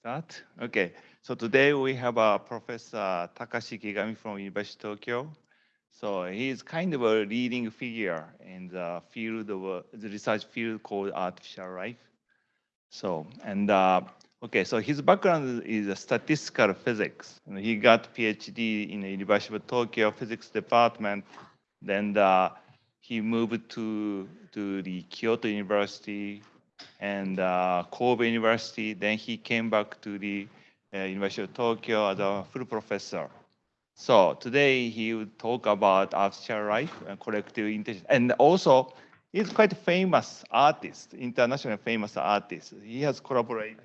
Start? Okay. So today we have a Professor Takashi Ikegami from University of Tokyo. So he is kind of a leading figure in the field of uh, the research field called artificial life. So and uh, okay, so his background is statistical physics. And he got PhD in the University of Tokyo physics department. Then uh, he moved to to the Kyoto University and uh, Kobe University. Then he came back to the uh, University of Tokyo as a full professor. So today he will talk about artificial life and collective intelligence. And also, he's quite a famous artist, internationally famous artist. He has collaborated.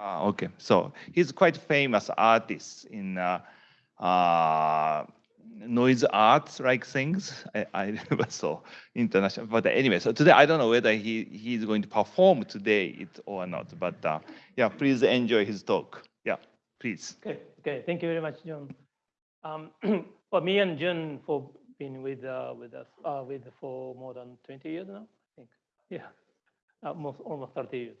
Uh, okay, so he's quite famous artist in uh, uh, noise arts like things. I, I never saw international, but anyway, so today I don't know whether he he's going to perform today or not, but uh, yeah, please enjoy his talk. Yeah, please. Okay, okay, thank you very much, John. Um, well, me and John for being with uh, with us uh, with for more than 20 years now, I think. Yeah, almost almost 30 years.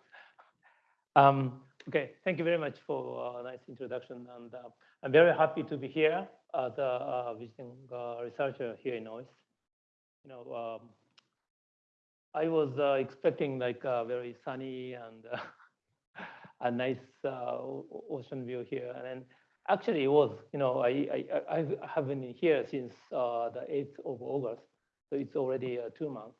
Um, okay, thank you very much for a nice introduction, and uh, I'm very happy to be here as a uh, visiting uh, researcher here in OIST. You know, um, I was uh, expecting like a very sunny and a nice ocean view here, and then actually it was. You know, I I I have been here since the 8th of August, so it's already two months.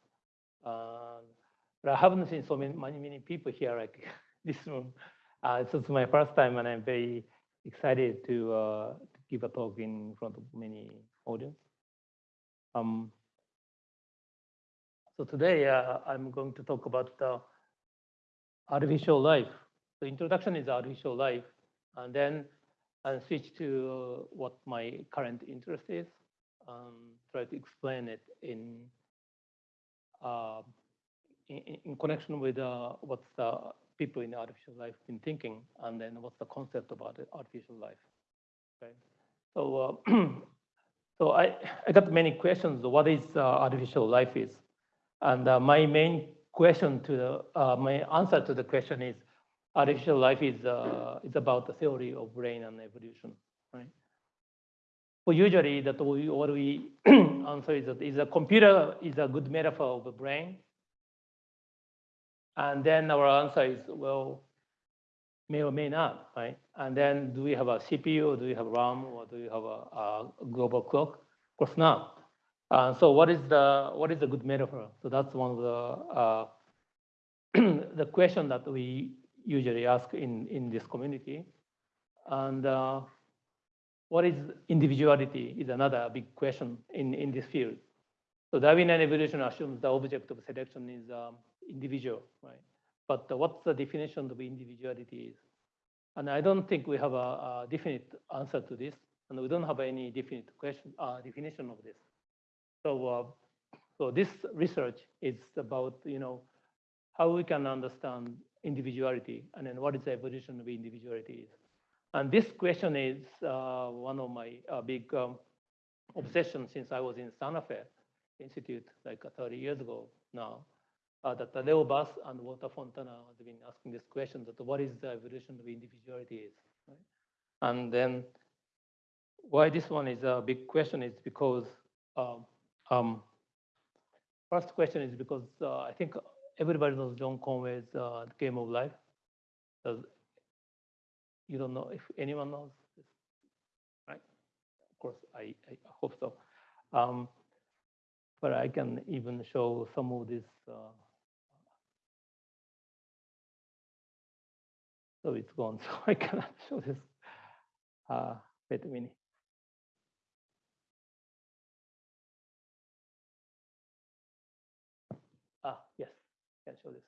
but I haven't seen so many many, many people here like this room. Uh, so it's my first time, and I'm very excited to, uh, to give a talk in front of many audience. Um, so today uh, I'm going to talk about the artificial life. The introduction is artificial life, and then I'll switch to uh, what my current interest is, um, try to explain it in, uh, in, in, connection with uh, what's the people in artificial life been thinking, and then what's the concept about artificial life. right? so uh, so I I got many questions. What is uh, artificial life is, and uh, my main question to the uh, my answer to the question is artificial life is uh, is about the theory of brain and evolution, right? Well, usually that we, what we answer is that is a computer is a good metaphor of the brain and then our answer is, well, may or may not, right? And then do we have a CPU, or do we have RAM, or do we have a, a global clock? Of course not. Uh, so what is the what is a good metaphor? So that's one of the uh, the question that we usually ask in in this community. And uh, what is individuality is another big question in in this field. So Darwinian evolution assumes the object of selection is um, individual, right? But uh, what's the definition of individuality is? And I don't think we have a, a definite answer to this, and we don't have any definite question uh, definition of this. So, uh, so this research is about you know how we can understand individuality, and then what is the evolution of individuality is. And this question is uh, one of my uh, big um, obsessions since I was in Santa Fe Institute like 30 years ago now uh, that Leo Buss and Walter Fontana have been asking this question that what is the evolution of individuality is. Right? And then why this one is a big question is because um, um, first question is because uh, I think everybody knows John Conway's uh, Game of Life. Does you don't know if anyone knows this, right? Of course, I, I hope so. Um, but I can even show some of this uh, So it's gone. So I cannot show this. Uh, wait a minute. Ah, yes, can show this.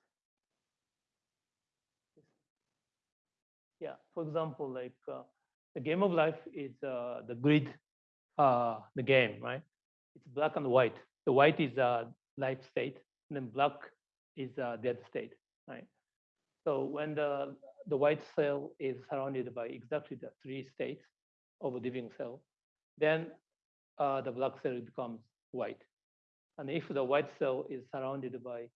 Yeah, for example, like uh, the game of life is uh, the grid, uh, the game, right? It's black and white. The white is a life state, and then black is a dead state, right? So when the the white cell is surrounded by exactly the three states of a living cell, then uh, the black cell becomes white. And if the white cell is surrounded by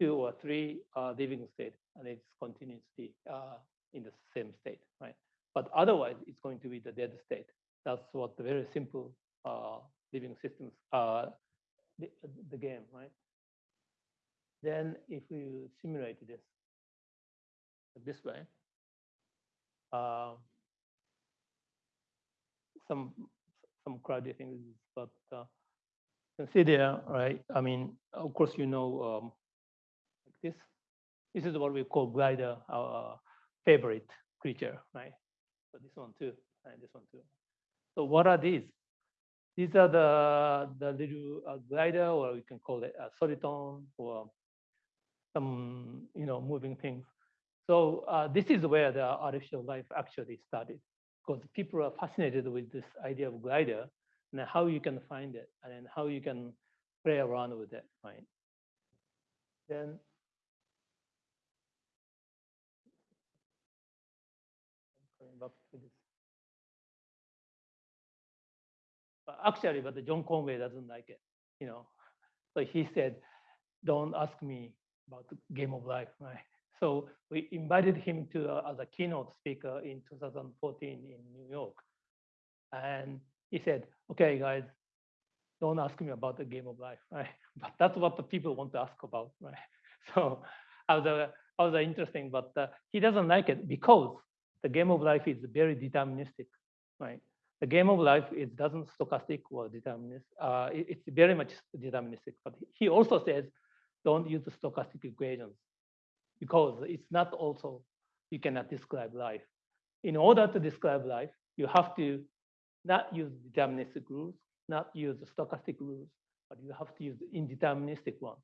two or three uh, living state, and it's continuously uh, in the same state, right? But otherwise, it's going to be the dead state. That's what the very simple uh, living systems, uh, the, the game, right? Then if we simulate this this way, uh, some some cloudy things, but uh, consider, right? I mean, of course, you know, um, like this. This is what we call glider, our favorite creature, right? So this one too, and this one too. So what are these? These are the the little uh, glider, or we can call it a soliton, or some you know moving things. So uh, this is where the artificial life actually started, because people are fascinated with this idea of glider and how you can find it, and how you can play around with it, right? Then actually, but John Conway doesn't like it, you know. So he said, "Don't ask me about the game of life, right? So we invited him to uh, as a keynote speaker in 2014 in New York, and he said, "Okay, guys, don't ask me about the game of life, right? But that's what the people want to ask about, right? So I was, uh, I was uh, interesting, but uh, he doesn't like it because the game of life is very deterministic, right? The game of life it doesn't stochastic or deterministic. Uh, it, it's very much deterministic. But he also says, don't use the stochastic equations because it's not also you cannot describe life. In order to describe life, you have to not use deterministic rules, not use stochastic rules, but you have to use the indeterministic one.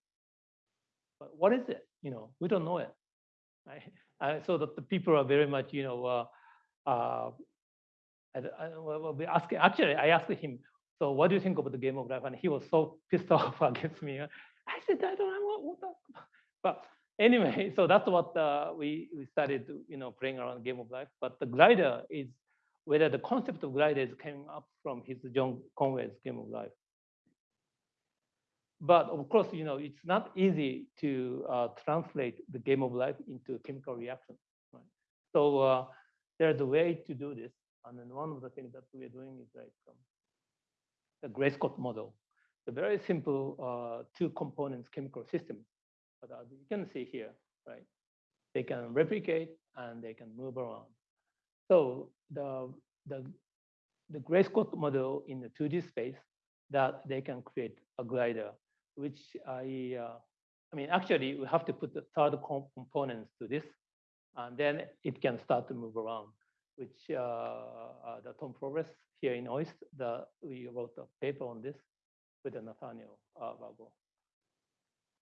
But what is it? You know, we don't know it. Right? So that the people are very much, you know, uh, uh, I, I, well, we ask, actually, I asked him, so what do you think about the game of life? And he was so pissed off against me. I said, I don't know what, what But anyway, so that's what uh, we, we started, you know, playing around game of life. But the glider is whether the concept of gliders came up from his John Conway's Game of Life. But of course, you know, it's not easy to uh, translate the game of life into chemical reaction. Right? So uh, there's a way to do this. And then one of the things that we're doing is like um, the Gray-Scott model. A very simple uh, two components chemical system. But as you can see here, right? They can replicate and they can move around. So the, the, the Gray-Scott model in the 2D space that they can create a glider, which I, uh, I mean, actually we have to put the third components to this, and then it can start to move around, which uh, uh, the Tom Froese here in OIST, the, we wrote a paper on this with Nathaniel uh.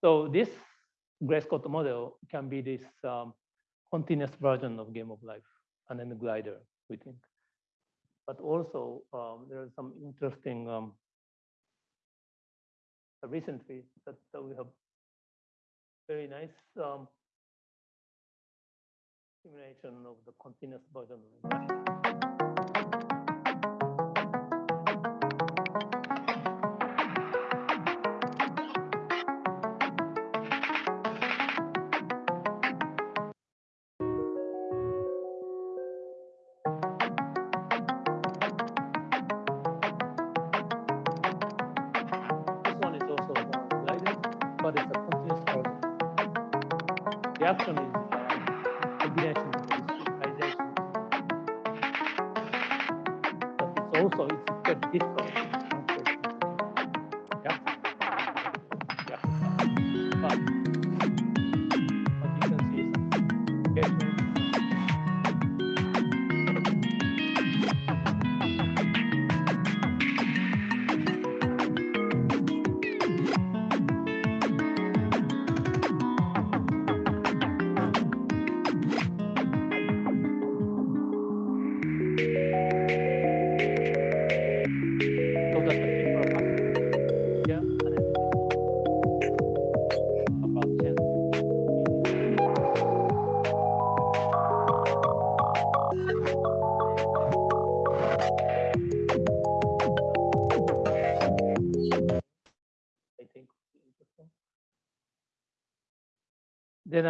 So this Gray-Scott model can be this um, continuous version of game of life and then the glider, we think. But also, um, there are some interesting um, recently that, that, we have very nice um, simulation of the continuous version.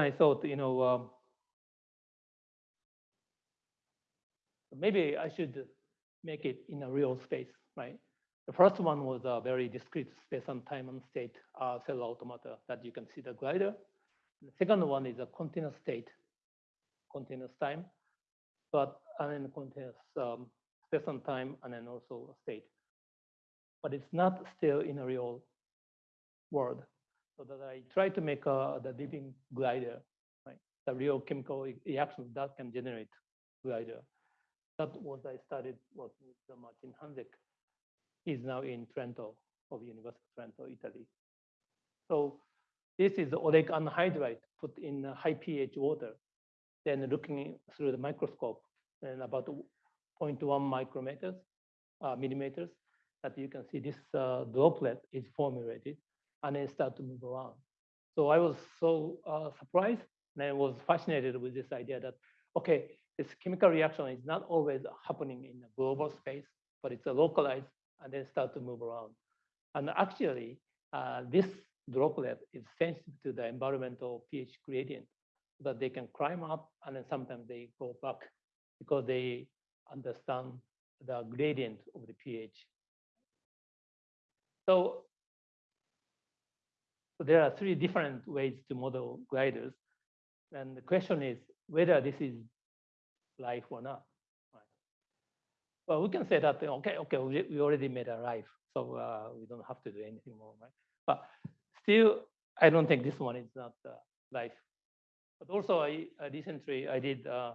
I thought, you know, um, maybe I should make it in a real space, right? The first one was a very discrete space and time and state uh, cell automata that you can see the glider. The second one is a continuous state, continuous time, but and then continuous um, space and time, and then also state. But it's not still in a real world. So that I try to make uh, the living glider, right? The real chemical reaction that can generate glider. That was I started working with Martin Hanczyc is now in Trento of University of Trento, Italy. So this is oleic anhydride put in high pH water, then looking through the microscope and about 0.1 micrometers, uh, millimeters, that you can see this uh, droplet is formulated and then start to move around. So I was so uh, surprised and I was fascinated with this idea that, okay, this chemical reaction is not always happening in a global space, but it's a localized and then start to move around. And actually, uh, this droplet is sensitive to the environmental pH gradient that they can climb up and then sometimes they go back because they understand the gradient of the pH. So, so there are three different ways to model gliders. And the question is whether this is life or not. Well, we can say that, okay, okay, we, already made a life, so uh, we don't have to do anything more, right? But still, I don't think this one is not uh, life. But also, I, I recently I did uh,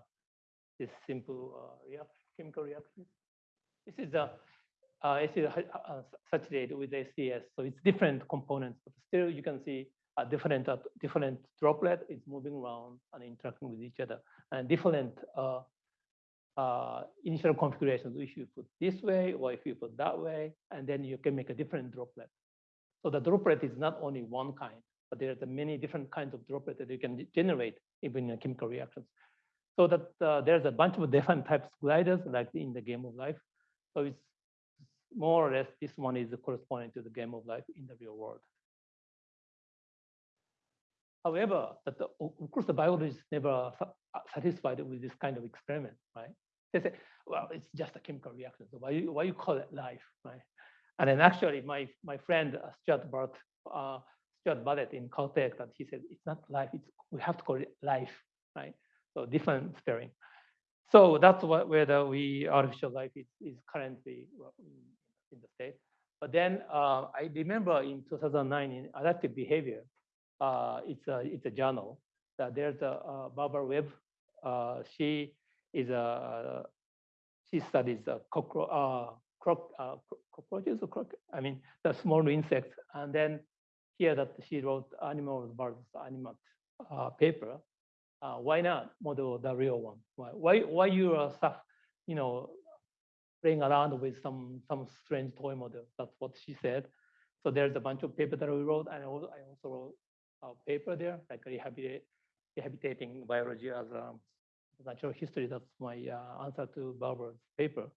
this simple uh, react, chemical reaction. This is a uh, acid uh, saturated with STS, so it's different components, but still you can see a different different droplet is moving around and interacting with each other, and different uh, initial configurations if you put this way or if you put that way, and then you can make a different droplet. So the droplet is not only one kind, but there are many different kinds of droplet that you can generate even in chemical reactions. So that uh, there's a bunch of different types of gliders like in the game of life. So it's more or less this one is corresponding to the game of life in the real world. However, the, of course the biologists never satisfied with this kind of experiment, right? They say, well, it's just a chemical reaction. So why you, why you call it life, right? And then actually, my my friend uh, Stuart Bartlett, uh, Stuart Bartlett in Caltech, that he said it's not life. It's we have to call it life, right? So different spelling. So that's what where the we artificial life is, is currently in the state. But then uh, I remember in 2009 in adaptive behavior, uh, it's a it's a journal that there's a uh, Barbara Webb. Uh, she is a she studies uh, cockro uh, croc, uh, cockroaches or croc, I mean the small insects, and then here that she wrote animals versus animats uh, paper. Uh, why not model the real one? Why why why you are stuff, you know, playing around with some some strange toy model? That's what she said. So there's a bunch of paper that we wrote, and I also, wrote a paper there, like rehabilitating biology as a natural history. That's my uh, answer to Barbara's paper.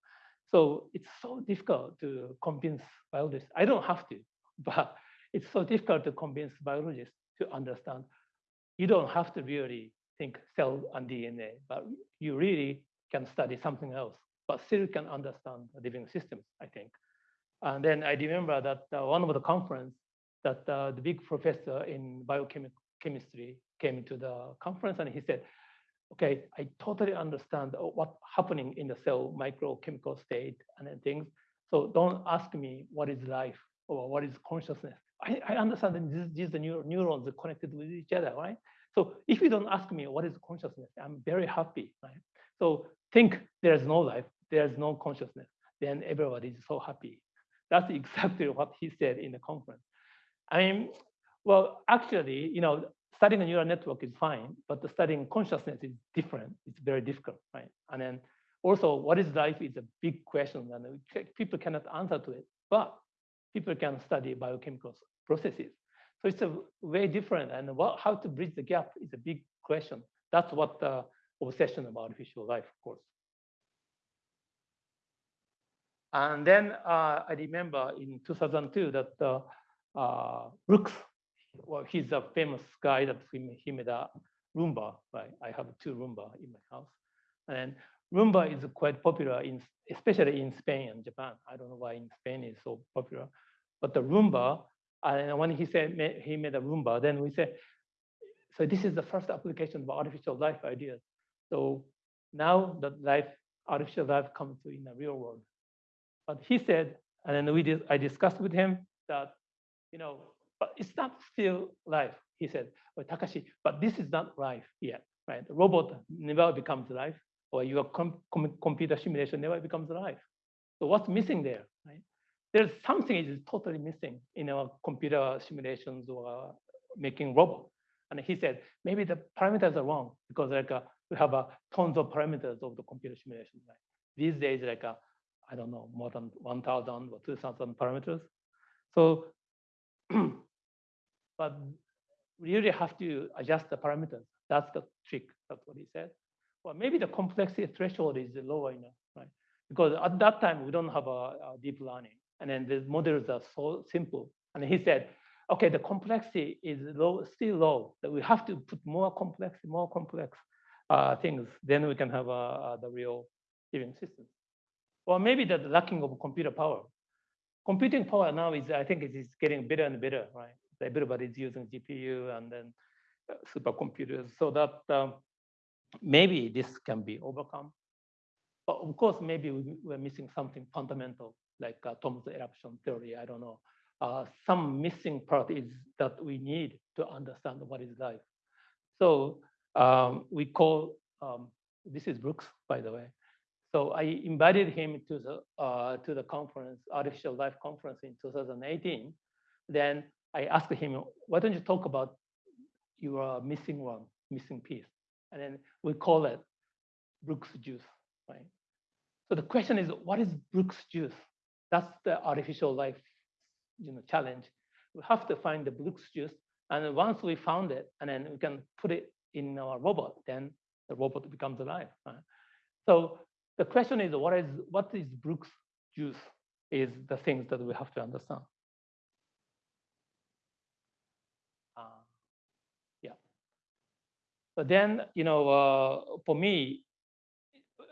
So it's so difficult to convince biologists. I don't have to, but it's so difficult to convince biologists to understand. You don't have to really think cell and DNA, but you really can study something else, but still can understand living systems, I think. And then I remember that uh, one of the conference that uh, the big professor in biochemistry came to the conference and he said, okay, I totally understand what's happening in the cell microchemical state and things. So don't ask me what is life or what is consciousness. I, I understand that these, these the neurons are connected with each other, right? So if you don't ask me what is consciousness, I'm very happy, right? So think there's no life, there's no consciousness, then everybody is so happy. That's exactly what he said in the conference. I mean, well, actually, you know, studying a neural network is fine, but studying consciousness is different. It's very difficult, right? And then also, what is life is a big question, and people cannot answer to it. But people can study biochemical processes. So it's a very different, and what, how to bridge the gap is a big question. That's what the obsession about artificial life, of course. And then uh, I remember in 2002 that uh, uh, Brooks well, he's a famous guy that he made, he made a Roomba, right? I have two Roomba in my house. And Roomba is quite popular in, especially in Spain and Japan. I don't know why in Spain is so popular, but the Roomba, and when he said he made a Roomba, then we said, so this is the first application of artificial life ideas. So now that life, artificial life comes to in the real world. But he said, and then we did, I discussed with him that, you know, but it's not still life. He said, well, Takashi, but this is not life yet, right? The robot never becomes life, or your com com computer simulation never becomes life. So what's missing there, right? There's something is totally missing in our computer simulations or making robot. And he said, maybe the parameters are wrong because like uh, we have uh, tons of parameters of the computer simulation. Right? These days, like uh, I don't know, more than 1,000 or 2,000 parameters. So, but we really have to adjust the parameters. That's the trick. That's what he said. Well, maybe the complexity threshold is lower enough, right? Because at that time we don't have a, a deep learning, and then the models are so simple. And he said, okay, the complexity is low, still low. That we have to put more complex, more complex uh, things. Then we can have uh, the real living system. Or maybe the lacking of computer power. Computing power now is, I think, is getting better and better, right? Everybody is using GPU and then uh, supercomputers, so that um, maybe this can be overcome. But of course, maybe we, are missing something fundamental, like uh, Thomson eruption theory. I don't know. Uh, some missing part is that we need to understand what is life. So um, we call um, this is Brooks, by the way. So I invited him to the uh, to the conference, Artificial Life Conference in 2018. Then I asked him, why don't you talk about your missing one, missing piece? And then we call it Brooks juice, right? So the question is, what is Brooks juice? That's the artificial life you know, challenge. We have to find the Brooks juice. And once we found it, and then we can put it in our robot, then the robot becomes alive. Right? So the question is, what is what is Brooks juice? Is the things that we have to understand. Uh, yeah. But then, you know, uh, for me,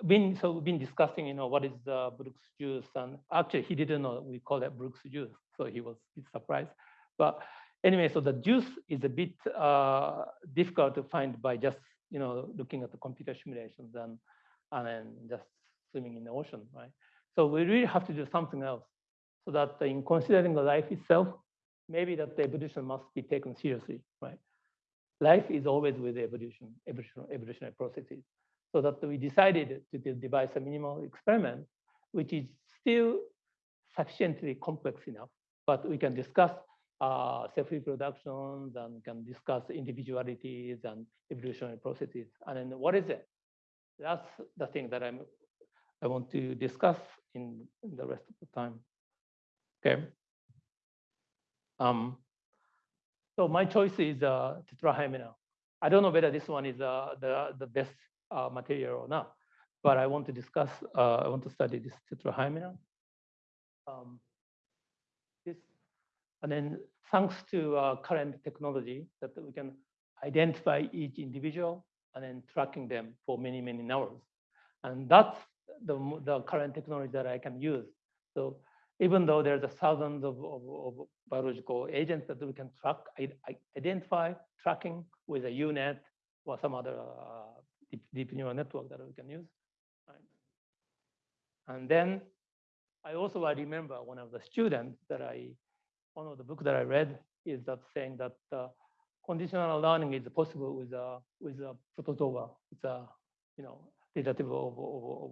been so we've been discussing, you know, what is the Brooks juice, and actually he didn't know we call it Brooks juice, so he was a bit surprised. But anyway, so the juice is a bit uh, difficult to find by just you know looking at the computer simulations and and then just swimming in the ocean, right? So we really have to do something else, so that in considering the life itself, maybe that the evolution must be taken seriously, right? Life is always with evolution, evolution evolutionary processes so that we decided to devise a minimal experiment, which is still sufficiently complex enough, but we can discuss uh, self-reproductions and can discuss individualities and evolutionary processes. And then what is it? That's the thing that I'm, I want to discuss in, in the rest of the time. Okay. Um, so my choice is uh, tetrahymena. I don't know whether this one is uh, the, the best uh, material or not. But I want to discuss, uh, I want to study this tetrahymena. Um, this, and then thanks to uh, current technology that we can identify each individual and then tracking them for many, many hours. And that's the, the current technology that I can use. So even though there's a thousands of, of, of, biological agents that we can track, I identify, tracking with a UNet or some other uh, deep, deep neural network that we can use. And then I also I remember one of the students that I, one of the book that I read is that saying that uh, conditional learning is possible with a with a protozoa. It's a you know derivative of, of, of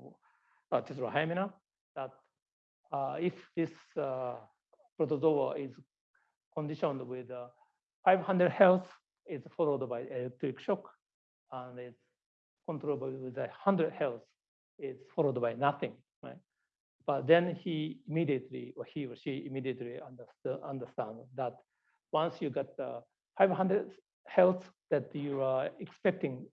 uh, tetrahymena. That uh, if this uh, protozoa is conditioned with uh, 500 hertz, is followed by electric shock, and it's controlled with 100 hertz is followed by nothing, right? But then he immediately, or he or she immediately understand, understand that once you get the 500 hertz, that you are expecting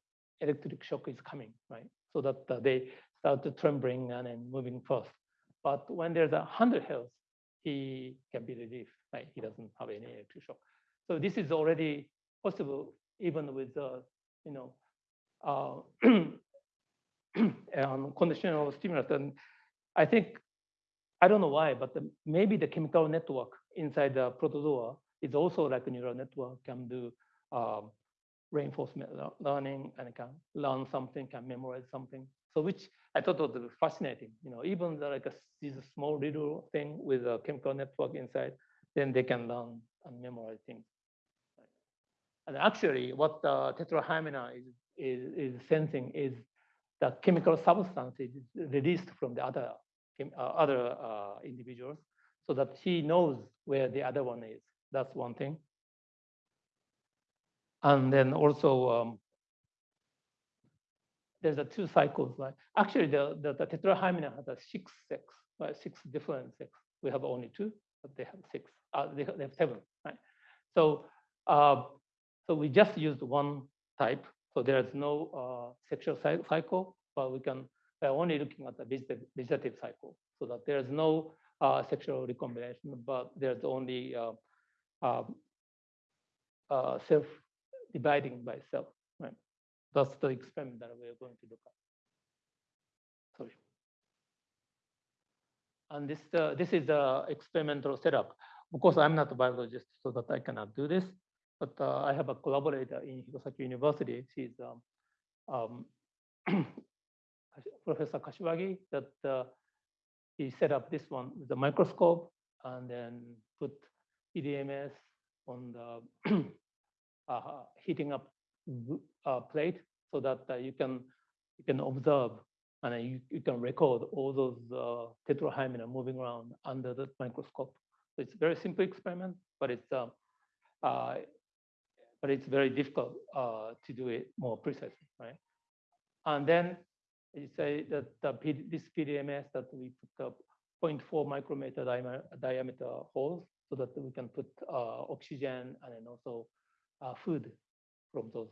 electric shock is coming, right? So that they start to trembling and then moving fast. But when there's a 100 hertz, he can be relieved, right? He doesn't have any electric shock. So this is already possible even with, uh, you know, uh, um, conditional stimulus. And I think, I don't know why, but the, maybe the chemical network inside the protozoa is also like a neural network can do um, reinforcement learning and can learn something, can memorize something. So which I thought was fascinating. You know, even the, like a, this small little thing with a chemical network inside, then they can learn and memorize things. And actually, what the tetrahymena is, is, is sensing is the chemical substance is released from the other uh, other uh, individuals, so that she knows where the other one is. That's one thing. And then also, um, there's a two cycles. Right? Actually, the, the, the tetrahymena has a six sex, right? six different sex. We have only two, but they have six. Uh, they, have, they have seven, right? So, uh, so we just used one type. So there's no uh, sexual cycle, but we can we're only looking at the vegetative, vegetative cycle, so that there's no uh, sexual recombination, but there's only uh, um, uh, self-dividing by self. Right? That's the experiment that we're going to look at. Sorry. And this uh, this is the experimental setup. Of course, I'm not a biologist, so that I cannot do this. But uh, I have a collaborator in Hirosaki University. She's um, um, Professor Kashiwagi that uh, he set up this one with the microscope and then put PDMS on the uh, heating up uh, plate so that uh, you can you can observe and you, you can record all those uh, tetrahymena moving around under the microscope. So it's a very simple experiment, but it's uh, uh, but it's very difficult uh, to do it more precisely, right? And then you say that the, this PDMS that we put up 0.4 micrometer diameter holes so that we can put uh, oxygen and then also uh, food from those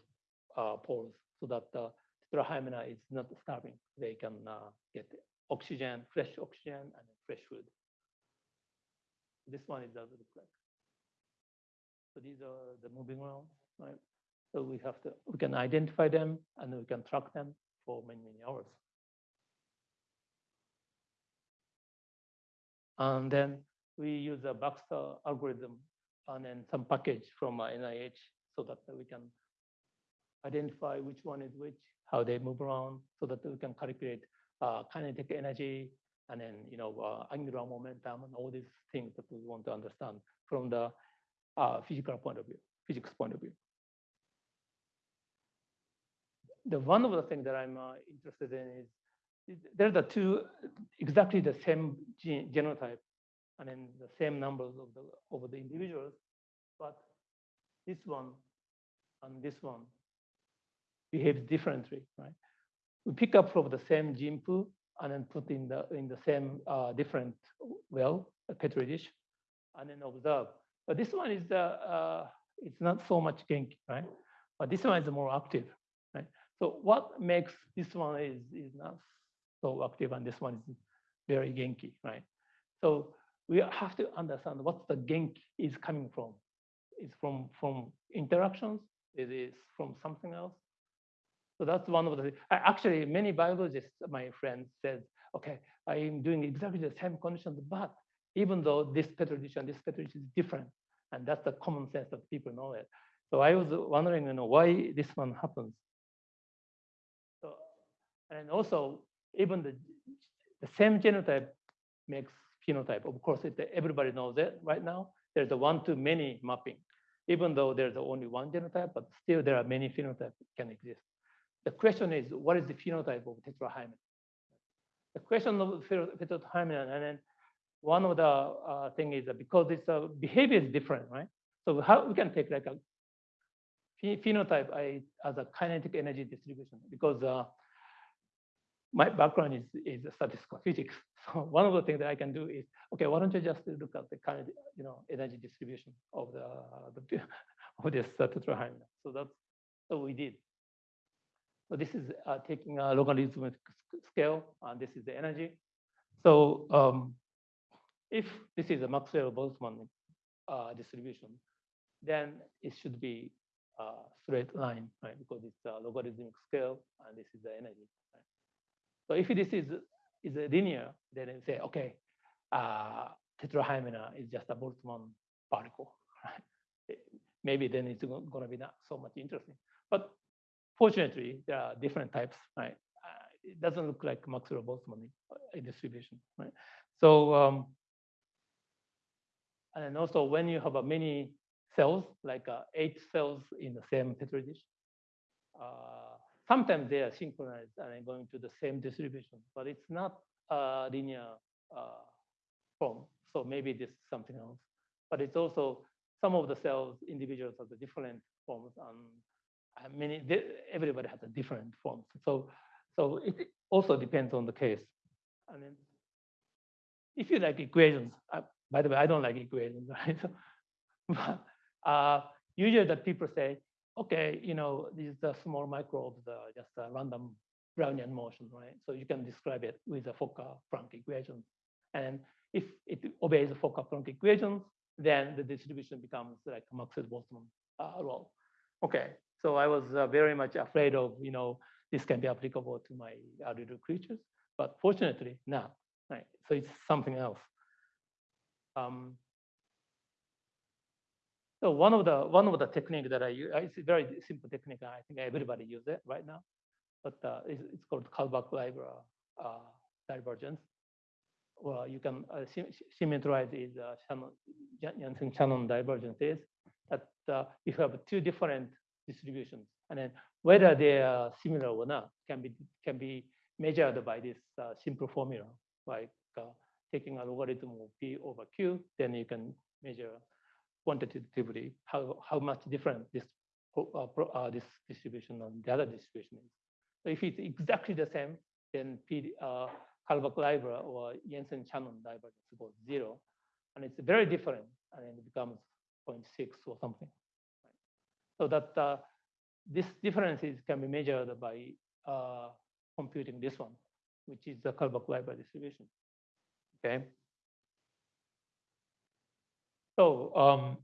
uh, pores so that the tetrahymena is not starving. They can get oxygen, fresh oxygen, and fresh food. This one is look like. So these are the moving around, right? So we have to, we can identify them and we can track them for many, many hours. And then we use a Baxter algorithm and then some package from NIH so that we can identify which one is which, how they move around, so that we can calculate uh, kinetic energy and then you know uh, angular momentum and all these things that we want to understand from the uh, physical point of view, physics point of view. The one of the things that I'm uh, interested in is there are the two exactly the same gene, genotype and then the same numbers of the over the individuals, but this one and this one behaves differently, right? We pick up from the same gene pool and then put in the in the same uh, different well a petri dish, and then observe. But this one is uh, uh, it's not so much genki, right? But this one is more active, right? So what makes this one is, is not so active and this one is very genki, right? So we have to understand what the genki is coming from. It's from, from interactions, it is from something else. So that's one of the, actually many biologists, my friends said, okay, I'm doing exactly the same conditions, but even though this petri dish and this petri dish is different, and that's the common sense that people know it. So I was wondering, you know, why this one happens. And also, even the, the same genotype makes phenotype. Of course, it, everybody knows it right now. There's a one-to-many mapping. Even though there's only one genotype, but still there are many phenotypes can exist. The question is, what is the phenotype of tetrahymena? The question of tetrahymena, and then one of the uh, thing is that because its uh, behavior is different, right? So how we can take like a phenotype as a kinetic energy distribution because uh, my background is, is statistical physics. So one of the things that I can do is, okay, why don't you just look at the kind of, you know, energy distribution of the, the of this uh, tetrahymena. So that's what we did. So this is uh, taking a logarithmic scale, and this is the energy. So um, if this is a Maxwell-Boltzmann uh, distribution, then it should be a straight line, right? Because it's a logarithmic scale and this is the energy. Right? So if this is is a linear, then you say, okay, uh, tetrahymena is just a Boltzmann particle. Maybe then it's going to be not so much interesting. But fortunately, there are different types. Right? Uh, it doesn't look like Maxwell Boltzmann uh, distribution. Right? So um, and also when you have a many cells, like uh, eight cells in the same petri dish, uh, sometimes they are synchronized and going to the same distribution, but it's not a linear uh, form. So maybe this is something else. But it's also some of the cells, individuals have the different forms, and many everybody has a different forms. So so it also depends on the case. And then if you like equations, uh, by the way, I don't like equations, right? but uh, usually the people say, okay, you know, these are small microbes, uh, just a random Brownian motion, right? So you can describe it with the Fokker-Planck equation. And if it obeys the Fokker-Planck equations, then the distribution becomes like Maxwell-Boltzmann uh, role. Okay, so I was uh, very much afraid of, you know, this can be applicable to my little creatures, but fortunately not, right? So it's something else. Um, so one of the one of the technique that I use, it's a very simple technique. I think everybody use it right now, but uh, it's, it's, called Kullback-Leibler uh, divergence. Well, you can uh, symmetrize is uh, Jensen-Shannon divergence is that uh, you have two different distributions, and then whether they are similar or not can be can be measured by this uh, simple formula, like uh, taking a logarithm of p over q, then you can measure quantitatively how, how much different this, uh, uh, this distribution and the other distribution is. So if it's exactly the same, then P, uh, Kullback-Leibler or Jensen-Shannon divergence goes zero. And it's very different, and it becomes 0.6 or something. So that uh, this differences can be measured by uh, computing this one, which is the Kullback-Leibler distribution. Okay. So um,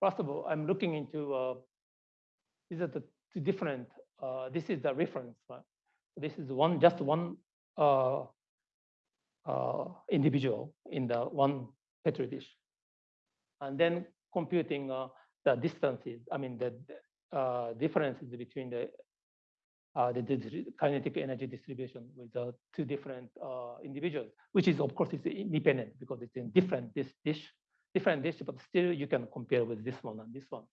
first of all, I'm looking into uh, these are the two different. Uh, this is the reference. Right? This is one just one uh, uh, individual in the one petri dish, and then computing uh, the distances. I mean the uh, differences between the uh, the, kinetic energy distribution with the two different uh, individuals, which is of course is independent because it's in different this dish, different dish, but still you can compare with this one and this one.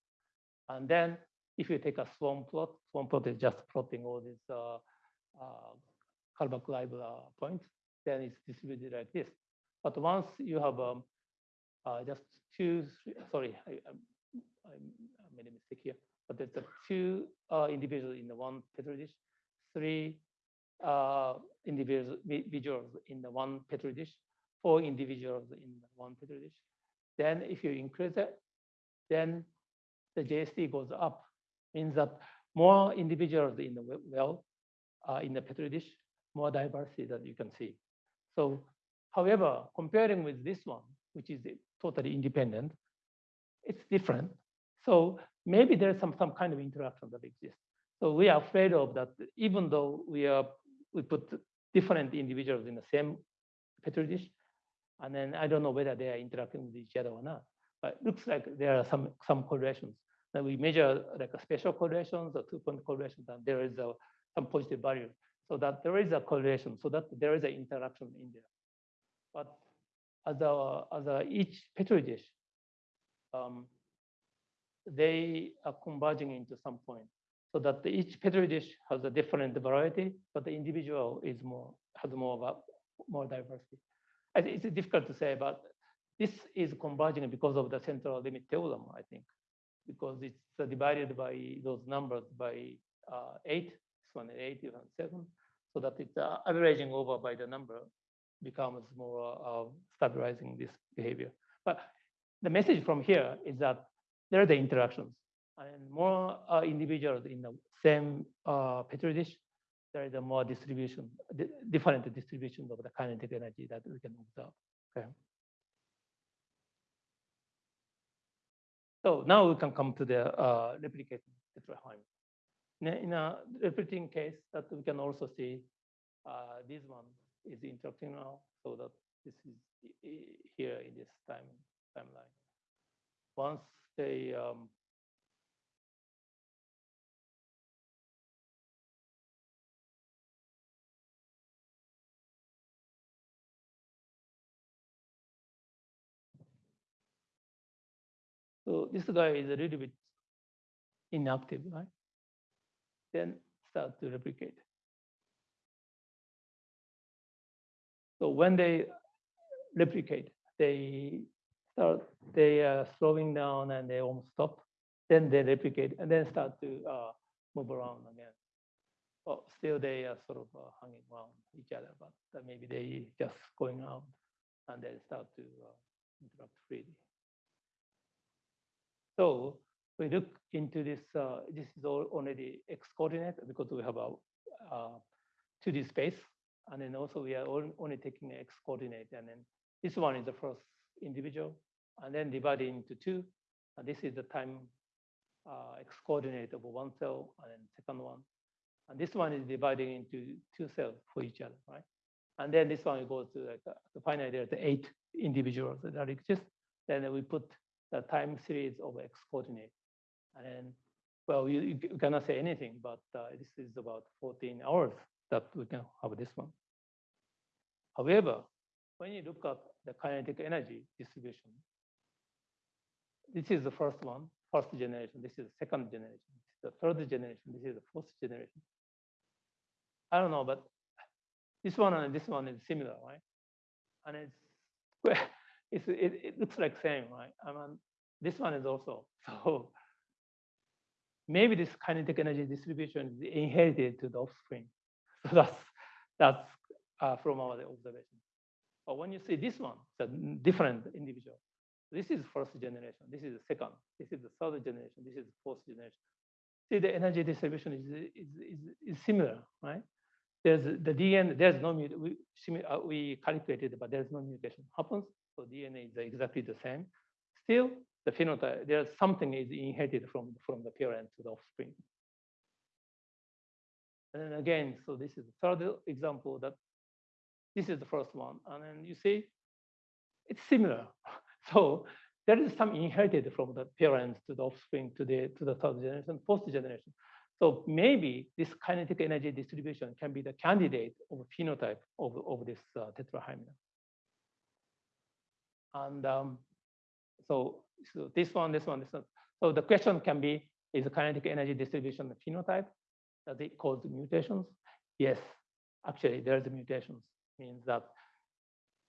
And then if you take a swarm plot, swarm plot is just plotting all these uh, uh, Kullback-Leibler points, then it's distributed like this. But once you have um, uh, just two, sorry, I, I, I made a mistake here but there's the two uh, individuals in the one petri dish, three uh, individuals in the one petri dish, four individuals in one petri dish. Then if you increase it, then the JST goes up, means that more individuals in the well, uh, in the petri dish, more diversity that you can see. So, however, comparing with this one, which is totally independent, it's different. So maybe there's some, some kind of interaction that exists. So we are afraid of that, even though we are we put different individuals in the same petri dish, and then I don't know whether they are interacting with each other or not. But it looks like there are some some correlations. That we measure like a special correlations or two-point correlations, and there is a, some positive value. So that there is a correlation, so that there is an interaction in there. But as a, as a each petri dish, um, they are converging into some point so that each petri dish has a different variety, but the individual is more has more of a, more diversity. It's difficult to say, but this is converging because of the central limit theorem, I think, because it's divided by those numbers by uh, eight, this one eight, and seven, so that it's uh, averaging over by the number becomes more uh, stabilizing this behavior. But the message from here is that there are the interactions. And more uh, individuals in the same uh, petri dish, there is a more distribution, different distribution of the kinetic energy that we can observe. Okay. So now we can come to the uh, replicating tetrahymena. In a replicating case, that we can also see uh, this one is interacting now, so that this is here in this time timeline. Once they um, So this guy is a little bit inactive, right? Then start to replicate. So when they replicate, they they are slowing down and they almost stop. Then they replicate and then start to uh, move around again. But still they are sort of uh, hanging around each other, but maybe they just going out and then start to uh, interact freely. So we look into this, uh, this is all already X coordinate because we have a uh, 2D space. And then also we are only taking X coordinate. And then this one is the first individual and then divided into two. And this is the time uh, X coordinate of one cell and then second one. And this one is divided into two cells for each other, right? And then this one goes to like uh, the finally there's eight individuals that exist. Then we put the time series of x coordinate. And then, well, you, you cannot say anything, but uh, this is about 14 hours that we can have this one. However, when you look at the kinetic energy distribution, this is the first one, first generation. This is the second generation. This is the third generation. This is the fourth generation. I don't know, but this one and this one is similar, right? And it's it's, it, it looks like same, right? I mean, this one is also. So maybe this kinetic energy distribution is inherited to the offspring. So that's, that's uh, from our observation. But when you see this one, a different individual. This is first generation. This is the second. This is the third generation. This is the fourth generation. See, the energy distribution is, is, is, is similar, right? There's the DNA, there's no, we, uh, we calculated, but there's no mutation happens. So DNA is exactly the same. Still, the phenotype, there's something is inherited from, from the parent to the offspring. And then again, so this is the third example that this is the first one. And then you see, it's similar. So there is some inherited from the parents to the offspring to the to the third generation, fourth generation. So maybe this kinetic energy distribution can be the candidate of phenotype of, of this uh, tetrahymena. And um, so, so this one, this one, this one. So the question can be, is the kinetic energy distribution a phenotype? Does it cause mutations? Yes, actually there's mutations, means that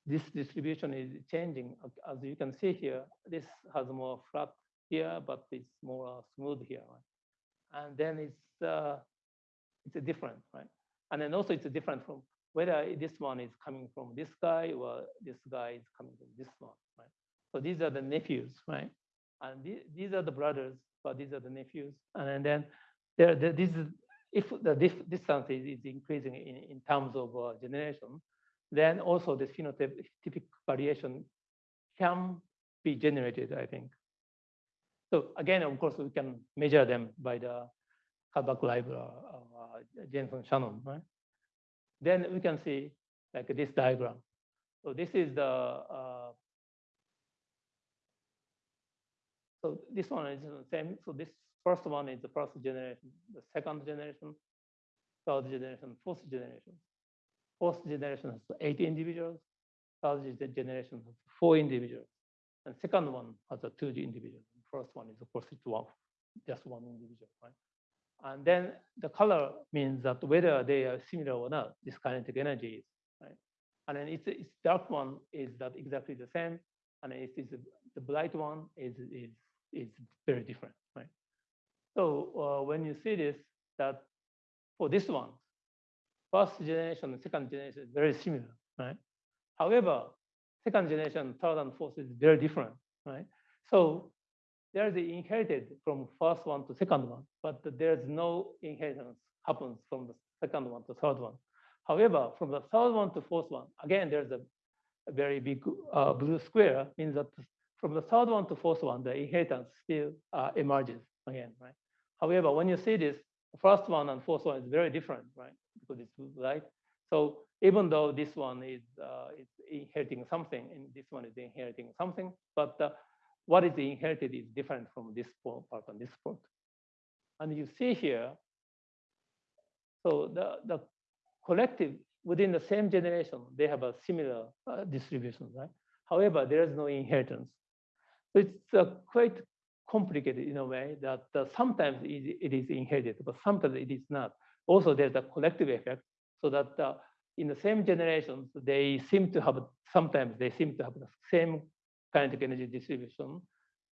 this distribution is changing. As you can see here, this has more flat here, but it's more smooth here. Right? And then it's uh, it's a different, right? And then also it's different from whether this one is coming from this guy or this guy is coming from this one, right? So these are the nephews, right? And th these are the brothers, but these are the nephews. And then there, there this is, if the distance is, is increasing in, in terms of uh, generation, then also this phenotypic variation can be generated, I think. So again, of course, we can measure them by the Kullback-Leibler, uh, uh, Jensen Shannon, right? then we can see like this diagram. So this is the, uh, so this one is the same. So this first one is the first generation, the second generation, third generation, fourth generation. Fourth generation has eight individuals, third generation has four individuals, and second one has a two individuals. First one is of course it's one, just one individual, right? And then the color means that whether they are similar or not, this kinetic energy is, right? And then it's, it's dark one is that exactly the same. And it's, it's the bright one is, is, is very different, right? So uh, when you see this, that for this one, first generation and second generation is very similar, right? However, second generation, third and fourth is very different, right? So there's the inherited from first one to second one, but there's no inheritance happens from the second one to third one. However, from the third one to fourth one, again, there's a, a very big uh, blue square, means that from the third one to fourth one, the inheritance still uh, emerges again, right? However, when you see this, first one and fourth one is very different, right? Because it's right. So even though this one is uh, is inheriting something and this one is inheriting something, but uh, what is inherited is different from this part and this part. And you see here, so the, the collective within the same generation, they have a similar uh, distribution, right? However, there is no inheritance. So it's uh, quite complicated in a way that uh, sometimes it, it is inherited, but sometimes it is not. Also, there's a collective effect so that uh, in the same generations, they seem to have, sometimes they seem to have the same kinetic energy distribution,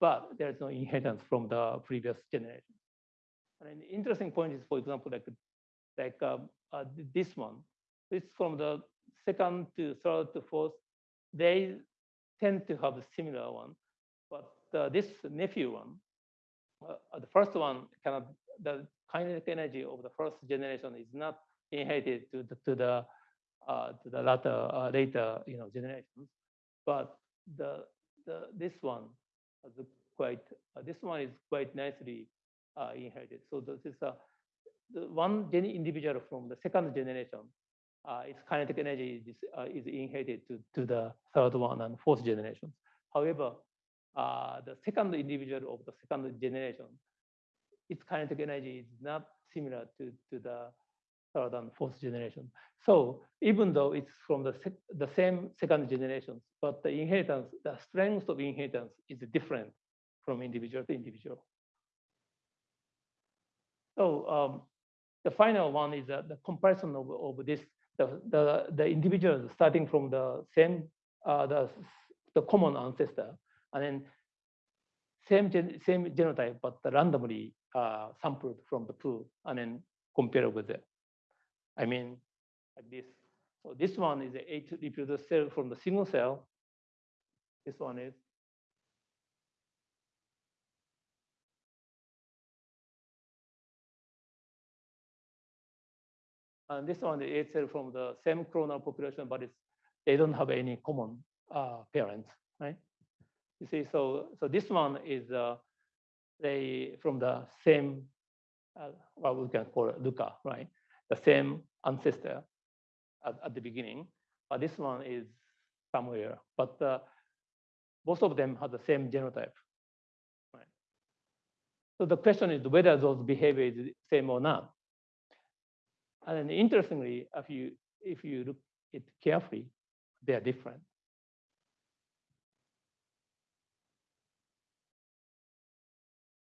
but there's no inheritance from the previous generation. And an interesting point is, for example, like, like um, uh, this one. It's from the second to third to fourth. They tend to have a similar one, but uh, this nephew one, uh, the first one cannot, the kinetic energy of the first generation is not inherited to the, to the uh, to the later uh, later you know generations, but the the this one is quite uh, this one is quite nicely uh, inherited. So this is a the one individual from the second generation, uh, its kinetic energy is, uh, is inherited to, to the third one and fourth generations. However, uh, the second individual of the second generation, its kinetic energy is not similar to, to the third and fourth generation. So even though it's from the, the same second generations, but the inheritance, the strength of inheritance is different from individual to individual. So um, the final one is the comparison of, of this, the, the, the individuals starting from the same, uh, the, the common ancestor, and then same, gen, same genotype, but randomly uh, sampled from the pool, and then compare with it. I mean, like this. So this one is a eight reproduced cell from the single cell. This one is And this one is cell from the same clonal population, but it's, they don't have any common uh, parents, right? You see, so so this one is uh, they from the same, uh, what we can call it Luca, right? The same ancestor at, at the beginning, but this one is somewhere. But uh, both of them have the same genotype, right? So the question is whether those behavior is the same or not. And interestingly, if you if you look it carefully, they are different.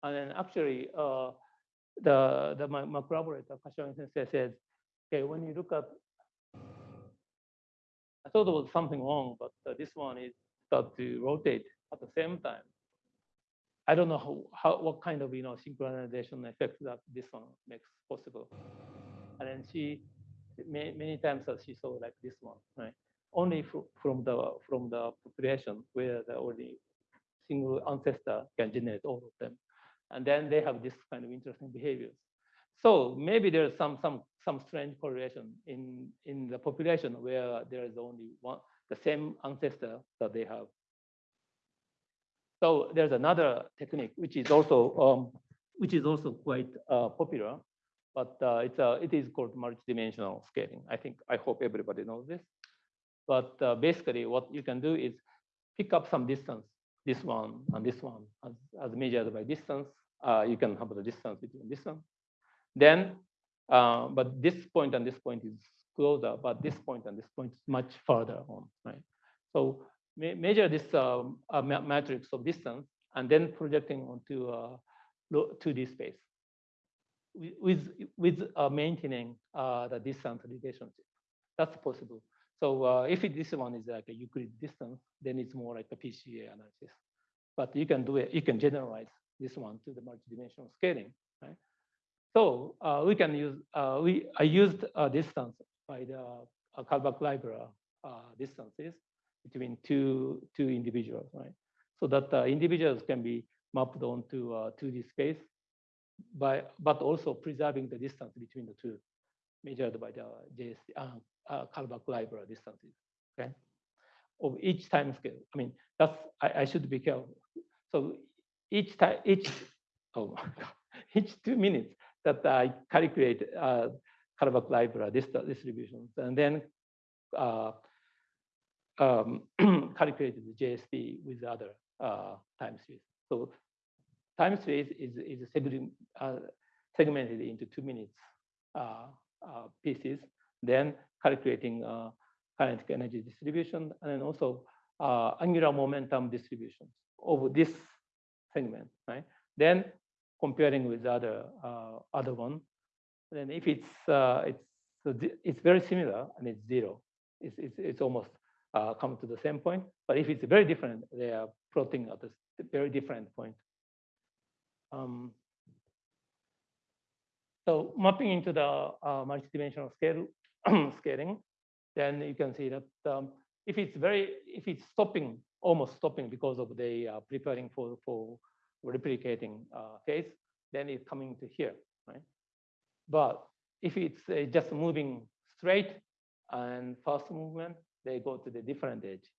And then actually, uh, the the my, my collaborator Kashiwagi Sensei said, okay, when you look at, I thought there was something wrong, but uh, this one is start to rotate at the same time. I don't know how, how what kind of you know synchronization effect that this one makes possible. And then she many, many times she saw like this one, right? Only from the from the population where the only single ancestor can generate all of them, and then they have this kind of interesting behaviors. So maybe there's some some some strange correlation in in the population where there is only one the same ancestor that they have. So there's another technique which is also um, which is also quite uh, popular, but uh, it's a, it is called multidimensional scaling. I think, I hope everybody knows this. But uh, basically what you can do is pick up some distance, this one and this one as, as measured by distance. Uh, you can have the distance between this one. Then, uh, but this point and this point is closer, but this point and this point is much farther on, right? So measure this um, matrix of distance and then projecting onto uh, 2D space with with uh, maintaining uh, the distance relationship. That's possible. So uh, if it, this one is like a Euclid distance, then it's more like a PCA analysis. But you can do it. You can generalize this one to the multidimensional scaling, right? So uh, we can use uh, we I used a distance by the uh, Kullback-Leibler distances between two two individuals, right? So that the individuals can be mapped onto 2D space by, but also preserving the distance between the two measured by the JSD, uh, uh, Kullback-Leibler distances. Okay. of each time scale. I mean, that's I, I should be careful. So each time, each oh my god, each two minutes that I calculate uh, Kullback-Leibler this distributions, and then uh, um, calculated the JSD with other uh, time series. So time series is is uh, segmented into two minutes uh, uh, pieces. Then calculating uh, kinetic energy distribution, and then also uh, angular momentum distribution over this segment, right? Then comparing with other uh, other one, then if it's uh, it's it's very similar and it's zero, it's it's, it's almost uh, come to the same point. But if it's very different, they are plotting at a very different point. Um, so mapping into the uh, multidimensional scale scaling, then you can see that um, if it's very, if it's stopping, almost stopping because of they are preparing for, for replicating uh, phase, then it's coming to here, right? But if it's uh, just moving straight and fast movement, they go to the different edge.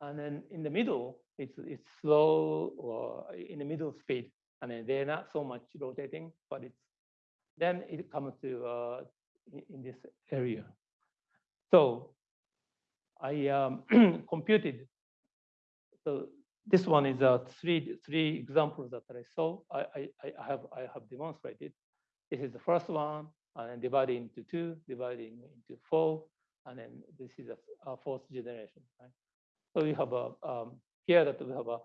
And then in the middle, it's, it's slow or in the middle speed. And then they're not so much rotating, but it's then it comes to uh, in this area. So I um, computed. So this one is uh, three three examples that I saw. I, I, I have I have demonstrated. This is the first one, and then dividing into two, dividing into four, and then this is a, a fourth generation. Right? So we have a um, here that we have a,